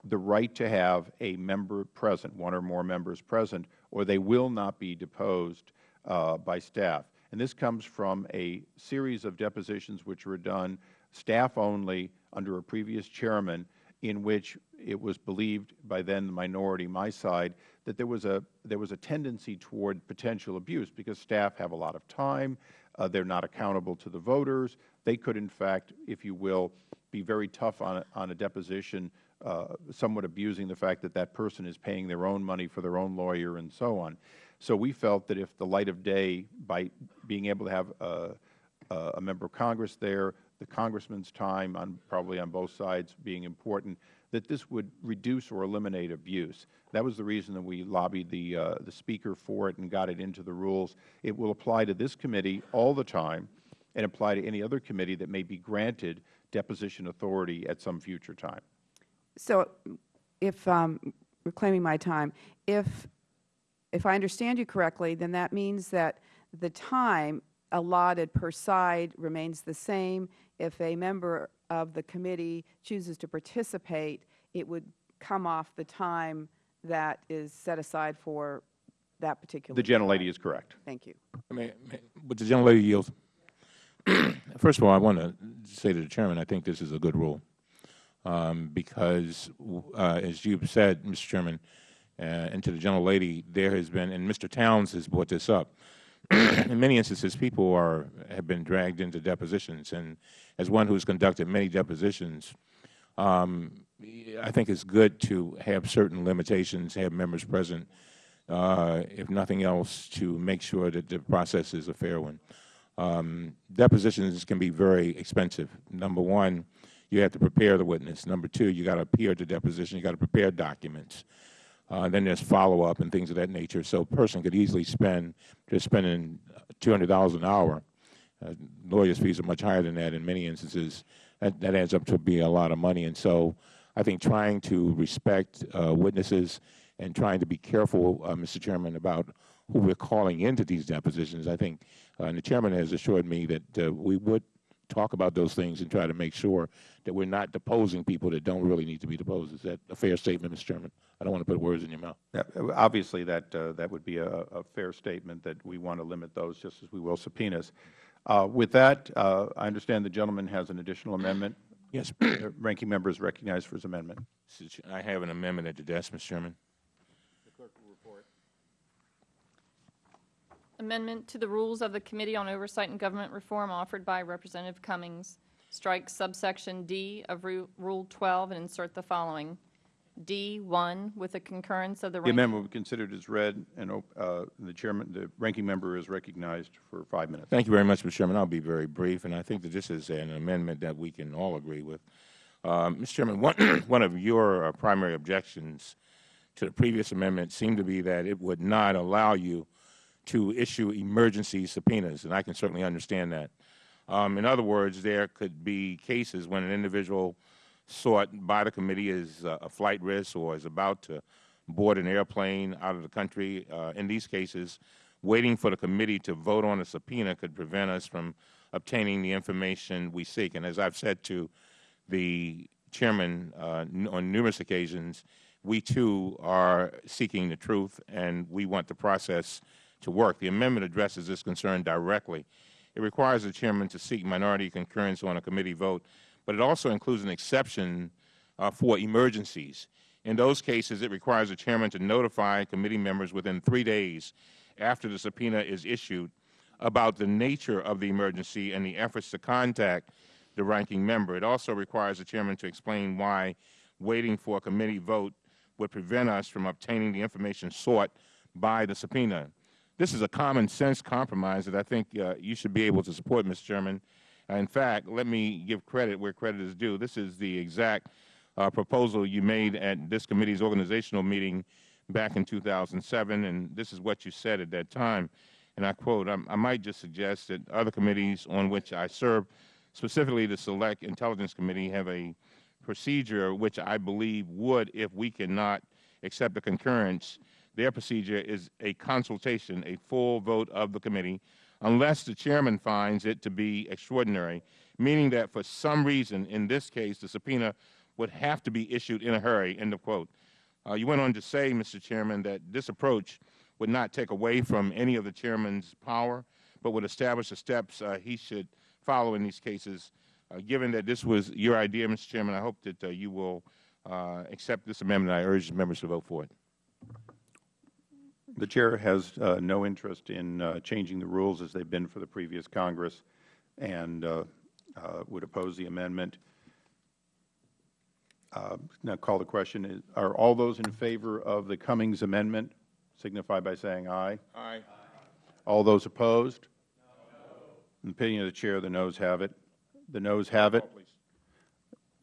the right to have a member present, one or more members present, or they will not be deposed uh, by staff. And this comes from a series of depositions which were done staff only under a previous chairman in which it was believed by then the minority, my side, that there was a, there was a tendency toward potential abuse because staff have a lot of time, uh, they are not accountable to the voters. They could, in fact, if you will, be very tough on a, on a deposition, uh, somewhat abusing the fact that that person is paying their own money for their own lawyer and so on. So we felt that if the light of day, by being able to have a, a member of Congress there, the Congressman's time on probably on both sides being important, that this would reduce or eliminate abuse. That was the reason that we lobbied the, uh, the Speaker for it and got it into the rules. It will apply to this committee all the time and apply to any other committee that may be granted deposition authority at some future time. So if, um, reclaiming my time, if, if I understand you correctly, then that means that the time allotted per side remains the same. If a member of the committee chooses to participate, it would come off the time that is set aside for that particular. The gentlelady is correct. Thank you. May, may, would the gentlelady yield? First of all, I want to say to the Chairman, I think this is a good rule um, because, uh, as you've said, Mr. Chairman, uh, and to the gentlelady, there has been, and Mr. Towns has brought this up, in many instances, people are have been dragged into depositions, and as one who has conducted many depositions, um, I think it's good to have certain limitations, have members present, uh, if nothing else, to make sure that the process is a fair one. Um, depositions can be very expensive. Number one, you have to prepare the witness. Number two, you got to appear at the deposition. You got to prepare documents. Uh, then there's follow-up and things of that nature. So a person could easily spend, just spending $200 an hour. Uh, lawyers' fees are much higher than that in many instances. That, that adds up to be a lot of money. And so I think trying to respect uh, witnesses and trying to be careful, uh, Mr. Chairman, about who we're calling into these depositions, I think, uh, and the Chairman has assured me that uh, we would talk about those things and try to make sure that we're not deposing people that don't really need to be deposed. Is that a fair statement, Mr. Chairman? I don't want to put words in your mouth. Yeah, obviously, that, uh, that would be a, a, fair statement that we want to limit those just as we will subpoenas. Uh, with that, uh, I understand the gentleman has an additional amendment. Yes. Ranking member is recognized for his amendment. I have an amendment at the desk, Mr. Chairman. Amendment to the rules of the Committee on Oversight and Government Reform offered by Representative Cummings. Strike subsection D of Ru- Rule 12 and insert the following. D1, with the concurrence of the. The rank- amendment will be considered as read, and op- uh, the chairman, the ranking member is recognized for five minutes. Thank you very much, Mr. Chairman. I'll be very brief, and I think that this is an amendment that we can all agree with. Uh, Mr. Chairman, one, one of your uh, primary objections to the previous amendment seemed to be that it would not allow you to issue emergency subpoenas, and I can certainly understand that. Um, in other words, there could be cases when an individual sought by the committee is uh, a flight risk or is about to board an airplane out of the country. Uh, in these cases, waiting for the committee to vote on a subpoena could prevent us from obtaining the information we seek. And as I've said to the chairman uh, on numerous occasions, we too are seeking the truth, and we want the process to work. The amendment addresses this concern directly. It requires the chairman to seek minority concurrence on a committee vote, but it also includes an exception uh, for emergencies. In those cases, it requires the chairman to notify committee members within three days after the subpoena is issued about the nature of the emergency and the efforts to contact the ranking member. It also requires the chairman to explain why waiting for a committee vote would prevent us from obtaining the information sought by the subpoena. This is a common sense compromise that I think uh, you should be able to support, Mr. Chairman. Uh, in fact, let me give credit where credit is due. This is the exact uh, proposal you made at this committee's organizational meeting back in 2007, and this is what you said at that time. And I quote, I, I might just suggest that other committees on which I serve, specifically the Select Intelligence Committee, have a procedure which I believe would, if we cannot accept the concurrence, their procedure is a consultation, a full vote of the committee, unless the chairman finds it to be extraordinary, meaning that for some reason, in this case, the subpoena would have to be issued in a hurry, end of quote. Uh, you went on to say, Mr. Chairman, that this approach would not take away from any of the chairman's power, but would establish the steps uh, he should follow in these cases. Uh, given that this was your idea, Mr. Chairman, I hope that uh, you will uh, accept this amendment. I urge members to vote for it. The Chair has uh, no interest in uh, changing the rules as they've been for the previous Congress and uh, uh would oppose the amendment. Uh, now call the question. Are all those in favor of the Cummings amendment signify by saying aye? Aye. All those opposed? No. In the opinion of the Chair, the noes have it. The noes have it.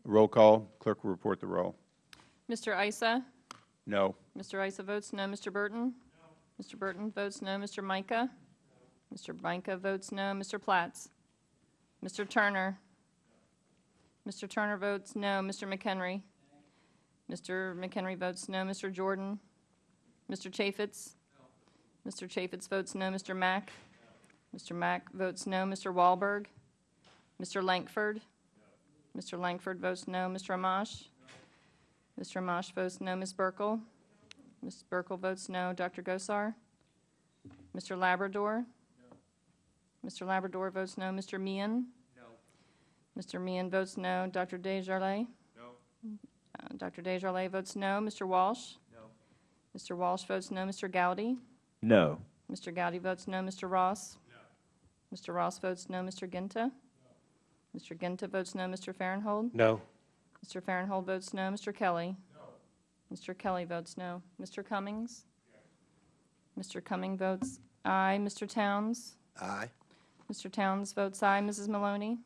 Roll call. Clerk will report the roll. Mr. Issa? No. Mr. Issa votes no. Mr. Burton? Mr. Burton votes no. Mr. Mica? Mr. Mica votes no. Mr. Platts? Mr. Turner? Mr. Turner votes no. Mr. McHenry? Mr. McHenry votes no. Mr. Jordan? Mr. Chaffetz? Mr. Chaffetz votes no. Mr. Mack? Mr. Mack votes no. Mr. Walberg? Mr. Lankford? Mr. Lankford votes no. Mr. Amash? Mr. Amash votes no. Ms. Buerkle? Ms. Buerkle votes no. Dr. Gosar? Mr. Labrador? No. Mr. Labrador votes no. Mr. Meehan? No. Mr. Meehan votes no. Dr. DesJarlais? No. Uh, Dr. DesJarlais votes no. Mr. Walsh? No. Mr. Walsh votes no. Mr. Gowdy? No. Mr. Gowdy votes no. Mr. Ross? No. Mr. Ross votes no. Mr. Guinta? No. Mr. Guinta votes no. Mr. Farenthold? No. Mr. Farenthold votes no. Mr. Kelly? Mr. Kelly votes no. Mr. Cummings? Yes. Mr. Cummings votes aye. Mr. Towns? Aye. Mr. Towns votes aye. Mrs. Maloney?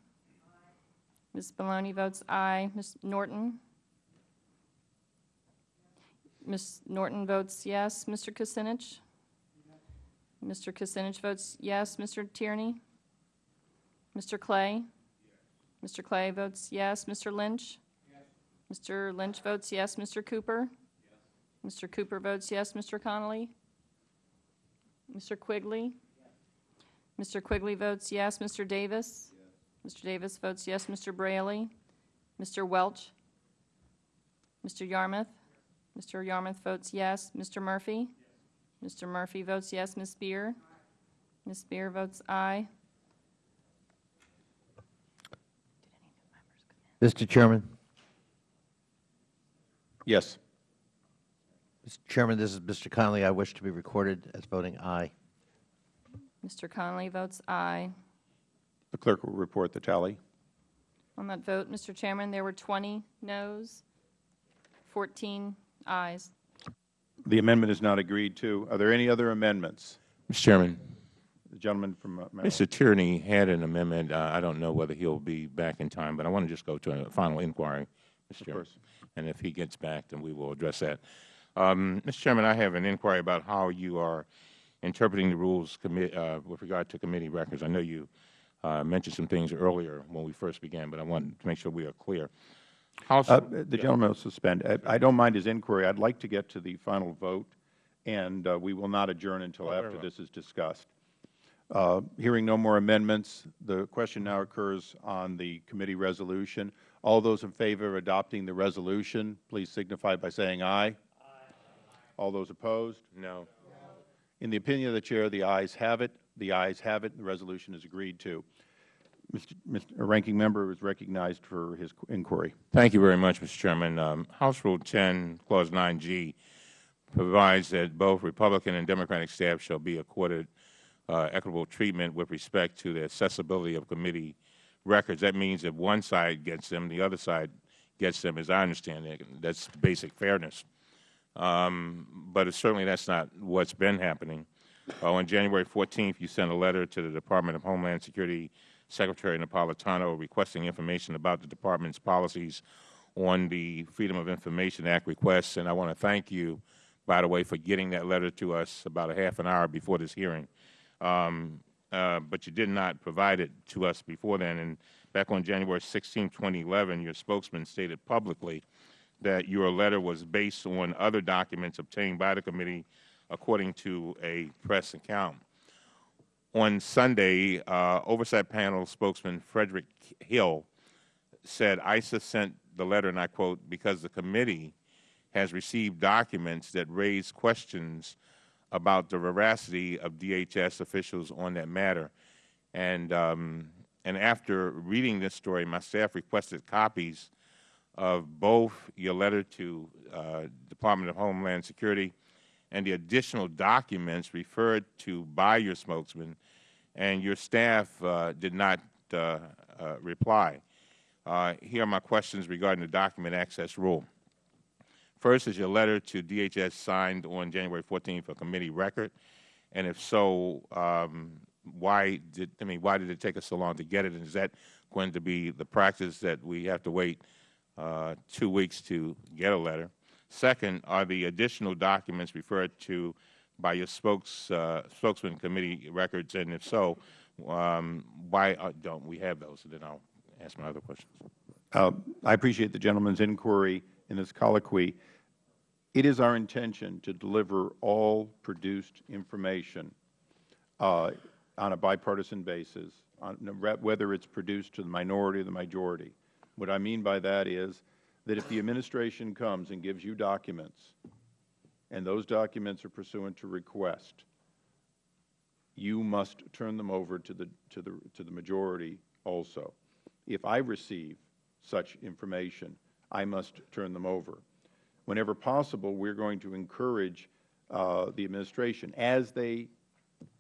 Ms. Maloney votes aye. Ms. Norton? Ms. Norton votes yes. Mr. Kucinich? Mr. Kucinich votes yes. Mr. Tierney? Mr. Clay? Mr. Clay votes yes. Mr. Lynch? Mr. Lynch votes yes. Mr. Cooper? Mr. Cooper votes yes. Mr. Connolly? Mr. Quigley? Mr. Quigley votes yes. Mr. Davis? Mr. Davis votes yes. Mr. Braley? Mr. Welch? Mr. Yarmuth? Mr. Yarmuth votes yes. Mr. Murphy? Mr. Murphy votes yes. Ms. Speier? Ms. Speier votes aye. Mr. Chairman? Yes. Mr. Chairman, this is Mr. Connolly. I wish to be recorded as voting aye. Mr. Connolly votes aye. The clerk will report the tally. On that vote, Mr. Chairman, there were 20 noes, 14 ayes. The amendment is not agreed to. Are there any other amendments? Mr. Chairman. The gentleman from uh, Maryland. Mr. Tierney had an amendment. Uh, I don't know whether he'll be back in time, but I want to just go to a final inquiry Mr. Chairman. And if he gets back, then we will address that. Um, Mr. Chairman, I have an inquiry about how you are interpreting the rules uh, with regard to committee records. I know you uh, mentioned some things earlier when we first began, but I want to make sure we are clear. House, Uh, The gentleman will suspend. I- I don't mind his inquiry. I'd like to get to the final vote, and uh, we will not adjourn until Oh, after this is discussed. Uh, Hearing no more amendments, the question now occurs on the committee resolution. All those in favor of adopting the resolution, please signify by saying aye. All those opposed? no. In the opinion of the Chair, the ayes have it. The ayes have it, and the resolution is agreed to. Mr. Mr. Ranking Member is recognized for his inquiry. Thank you very much, Mr. Chairman. Um, House Rule 10, Clause 9G, provides that both Republican and Democratic staff shall be accorded uh, equitable treatment with respect to the accessibility of committee records. That means if one side gets them, the other side gets them, as I understand it. That's basic fairness. Um, but certainly that's not what's been happening. Uh, on January 14th, you sent a letter to the Department of Homeland Security Secretary Napolitano requesting information about the Department's policies on the Freedom of Information Act requests, and I want to thank you, by the way, for getting that letter to us about a half an hour before this hearing. Um, but you did not provide it to us before then. And back on January 16, 2011, your spokesman stated publicly that your letter was based on other documents obtained by the committee according to a press account. On Sunday, uh, Oversight Panel spokesman Frederick Hill said Issa sent the letter, and I quote, because the committee has received documents that raise questions about the veracity of DHS officials on that matter. And, um, and after reading this story, my staff requested copies of both your letter to uh, Department of Homeland Security and the additional documents referred to by your spokesman, and your staff uh, did not uh, uh, reply. Uh, here are my questions regarding the document access rule. First, is your letter to DHS signed on January 14th a committee record? And if so, um, why did I mean why did it take us so long to get it? And is that going to be the practice that we have to wait uh, two weeks to get a letter? Second, are the additional documents referred to by your spokes, uh, spokesman committee records? And if so, um, why uh, don't we have those? And then I'll ask my other questions. Uh, I appreciate the gentleman's inquiry in this colloquy. It is our intention to deliver all produced information uh, on a bipartisan basis, on, whether it's produced to the minority or the majority. What I mean by that is that if the administration comes and gives you documents, and those documents are pursuant to request, you must turn them over to the, to the, to the majority also. If I receive such information, I must turn them over. Whenever possible, we are going to encourage uh, the administration, as they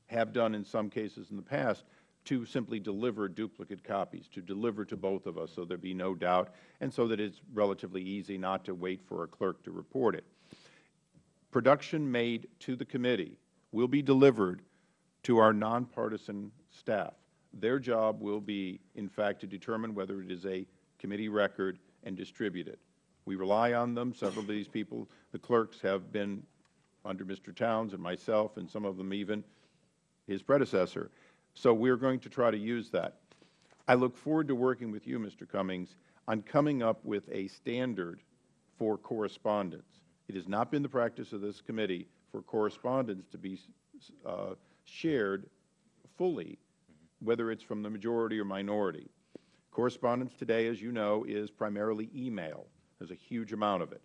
have done in some cases in the past, to simply deliver duplicate copies, to deliver to both of us so there be no doubt, and so that it's relatively easy not to wait for a clerk to report it. Production made to the committee will be delivered to our nonpartisan staff. Their job will be, in fact, to determine whether it is a committee record and distribute it. We rely on them. Several of these people, the clerks, have been under Mr. Towns and myself, and some of them even his predecessor. So we are going to try to use that. I look forward to working with you, Mr. Cummings, on coming up with a standard for correspondence. It has not been the practice of this committee for correspondence to be uh, shared fully, whether it's from the majority or minority. Correspondence today, as you know, is primarily email. There's a huge amount of it.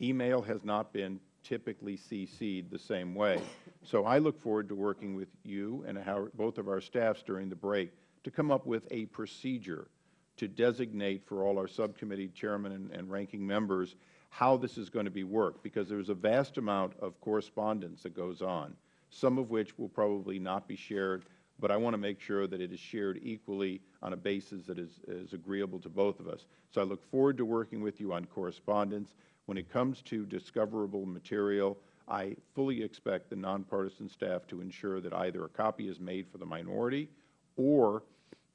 Email has not been typically cc'd the same way. So I look forward to working with you and how, both of our staffs during the break to come up with a procedure to designate for all our subcommittee chairmen and, and ranking members how this is going to be worked, because there's a vast amount of correspondence that goes on, some of which will probably not be shared, but I want to make sure that it is shared equally on a basis that is, is agreeable to both of us. So I look forward to working with you on correspondence. When it comes to discoverable material, I fully expect the nonpartisan staff to ensure that either a copy is made for the minority or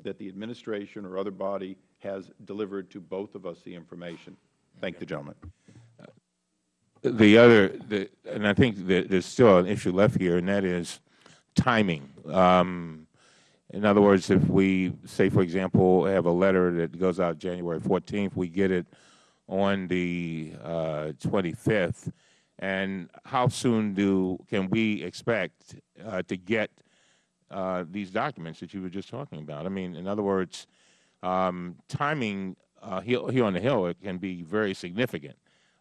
that the administration or other body has delivered to both of us the information. Thank the gentleman. The other, the, and I think that there's still an issue left here, and that is timing. Um, in other words, if we say, for example, have a letter that goes out January 14th, we get it on the uh, 25th, and how soon do can we expect uh, to get uh, these documents that you were just talking about? I mean, in other words, um, timing uh, here, here on the Hill it can be very significant.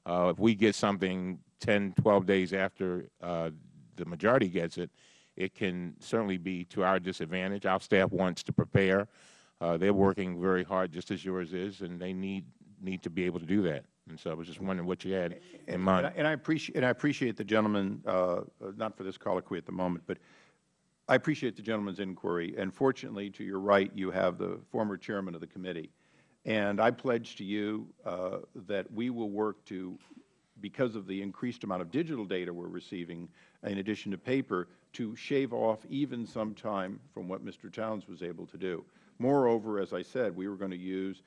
Uh, if we get something 10, 12 days after uh, the majority gets it, it can certainly be to our disadvantage. Our staff wants to prepare. Uh, they're working very hard, just as yours is, and they need need to be able to do that. And so I was just wondering what you had in mind. And I, and I appreciate and I appreciate the gentleman, uh, not for this colloquy at the moment, but I appreciate the gentleman's inquiry. And fortunately, to your right, you have the former chairman of the committee. And I pledge to you uh, that we will work to, because of the increased amount of digital data we're receiving, in addition to paper, to shave off even some time from what Mr. Towns was able to do. Moreover, as I said, we were going to use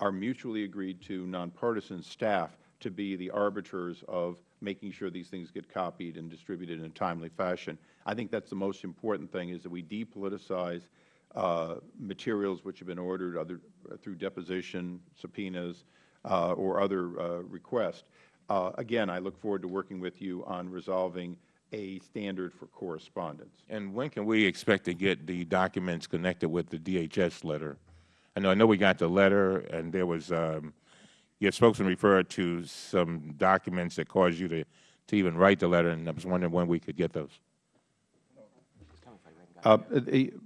our mutually agreed to nonpartisan staff to be the arbiters of making sure these things get copied and distributed in a timely fashion. I think that's the most important thing is that we depoliticize uh, materials which have been ordered other, through deposition, subpoenas, uh, or other uh, requests. Uh, again, I look forward to working with you on resolving a standard for correspondence. And when can we expect to get the documents connected with the DHS letter? I know, I know we got the letter, and there was um, your spokesman referred to some documents that caused you to, to even write the letter, and I was wondering when we could get those. Uh,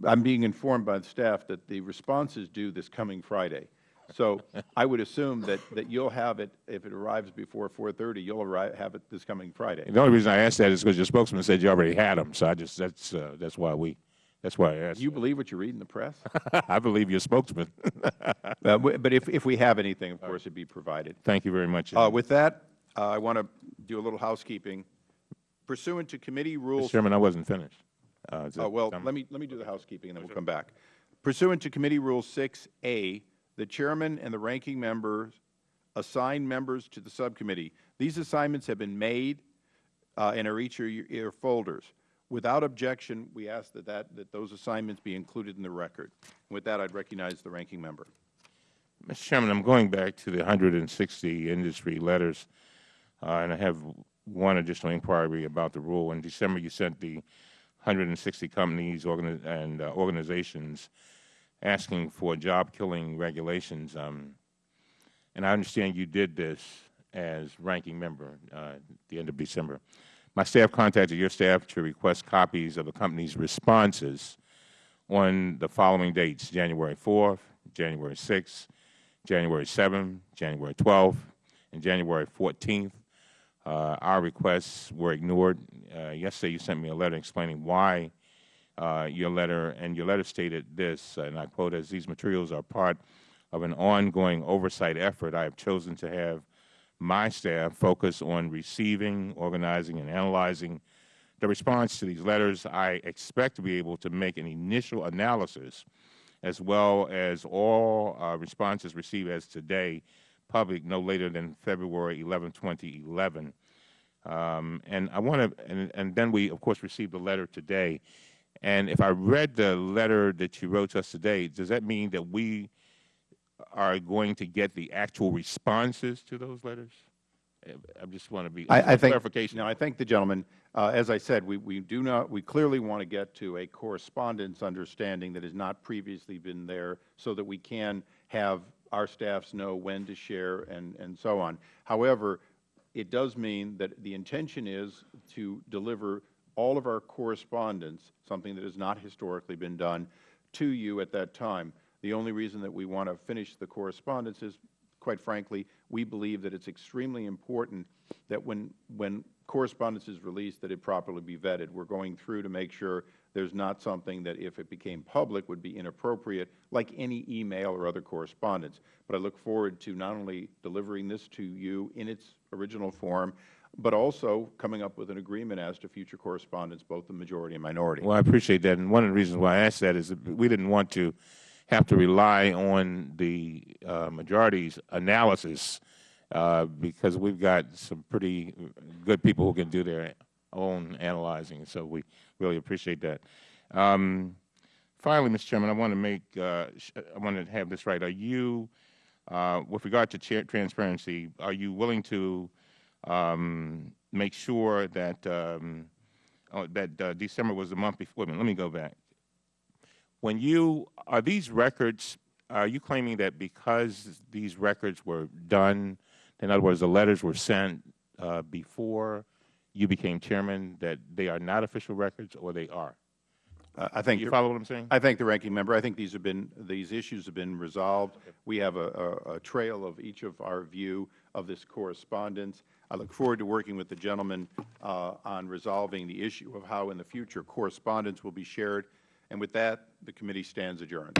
I'm being informed by the staff that the response is due this coming Friday. So I would assume that, that you'll have it, if it arrives before 4:30, you'll arrive, have it this coming Friday. The only reason I asked that is because your spokesman said you already had them, so I just that's uh, that's why we that's why I asked. Do you believe what you read in the press? I believe your spokesman. Uh, But if, if we have anything, of course, it'd be provided. Thank you very much. Uh, With that, uh, I want to do a little housekeeping. Pursuant to committee Mr. rules. Chairman, I wasn't finished. Uh, Uh, Well, let me, let me do the housekeeping, and then we'll come back. Pursuant to Committee Rule 6A, the chairman and the ranking members assign members to the subcommittee. These assignments have been made uh, and are each of your your folders. Without objection, we ask that, that, that those assignments be included in the record. With that, I'd recognize the ranking member. Mr. Chairman, I'm going back to the 160 industry letters, uh, and I have one additional inquiry about the rule. In December, you sent the 160 companies and uh, organizations asking for job-killing regulations. Um, and I understand you did this as ranking member uh, at the end of December. My staff contacted your staff to request copies of the company's responses on the following dates, January 4th, January 6th, January 7th, January 12th, and January 14th. Uh, our requests were ignored. Uh, yesterday, you sent me a letter explaining why your letter, and your letter stated this, and I quote, as these materials are part of an ongoing oversight effort, I have chosen to have my staff focus on receiving, organizing, and analyzing the response to these letters. I expect to be able to make an initial analysis as well as all uh, responses received as today, public no later than February 11, 2011. Um, and I want to, and, and then we, of course, received a letter today. And if I read the letter that you wrote to us today, does that mean that we are going to get the actual responses to those letters? I just want to be I, I think, clarification. No, I thank the gentleman. Uh, as I said, we, we do not, we clearly want to get to a correspondence understanding that has not previously been there so that we can have our staffs know when to share and, and so on. However, it does mean that the intention is to deliver all of our correspondence, something that has not historically been done, to you at that time. The only reason that we want to finish the correspondence is, quite frankly, we believe that it's extremely important that when, when correspondence is released, that it properly be vetted. We're going through to make sure there's not something that, if it became public, would be inappropriate, like any email or other correspondence. But I look forward to not only delivering this to you in its original form, but also coming up with an agreement as to future correspondence, both the majority and minority. Well, I appreciate that. And one of the reasons why I asked that is that we didn't want to have to rely on the uh, majority's analysis uh, because we've got some pretty good people who can do their own analyzing. So we really appreciate that. Um, finally, Mr. Chairman, I want to make, uh, I want to have this right. Are you, uh, with regard to transparency, are you willing to um, make sure that um, oh, that uh, December was the month before? Wait let me go back. When you are these records, are you claiming that because these records were done, in other words, the letters were sent uh, before you became chairman, that they are not official records, or they are? Uh, I think You follow what I'm saying? I thank the ranking member. I think these have been, these issues have been resolved. We have a, a, a trail of each of our view of this correspondence. I look forward to working with the gentleman uh, on resolving the issue of how in the future correspondence will be shared. And with that, the committee stands adjourned.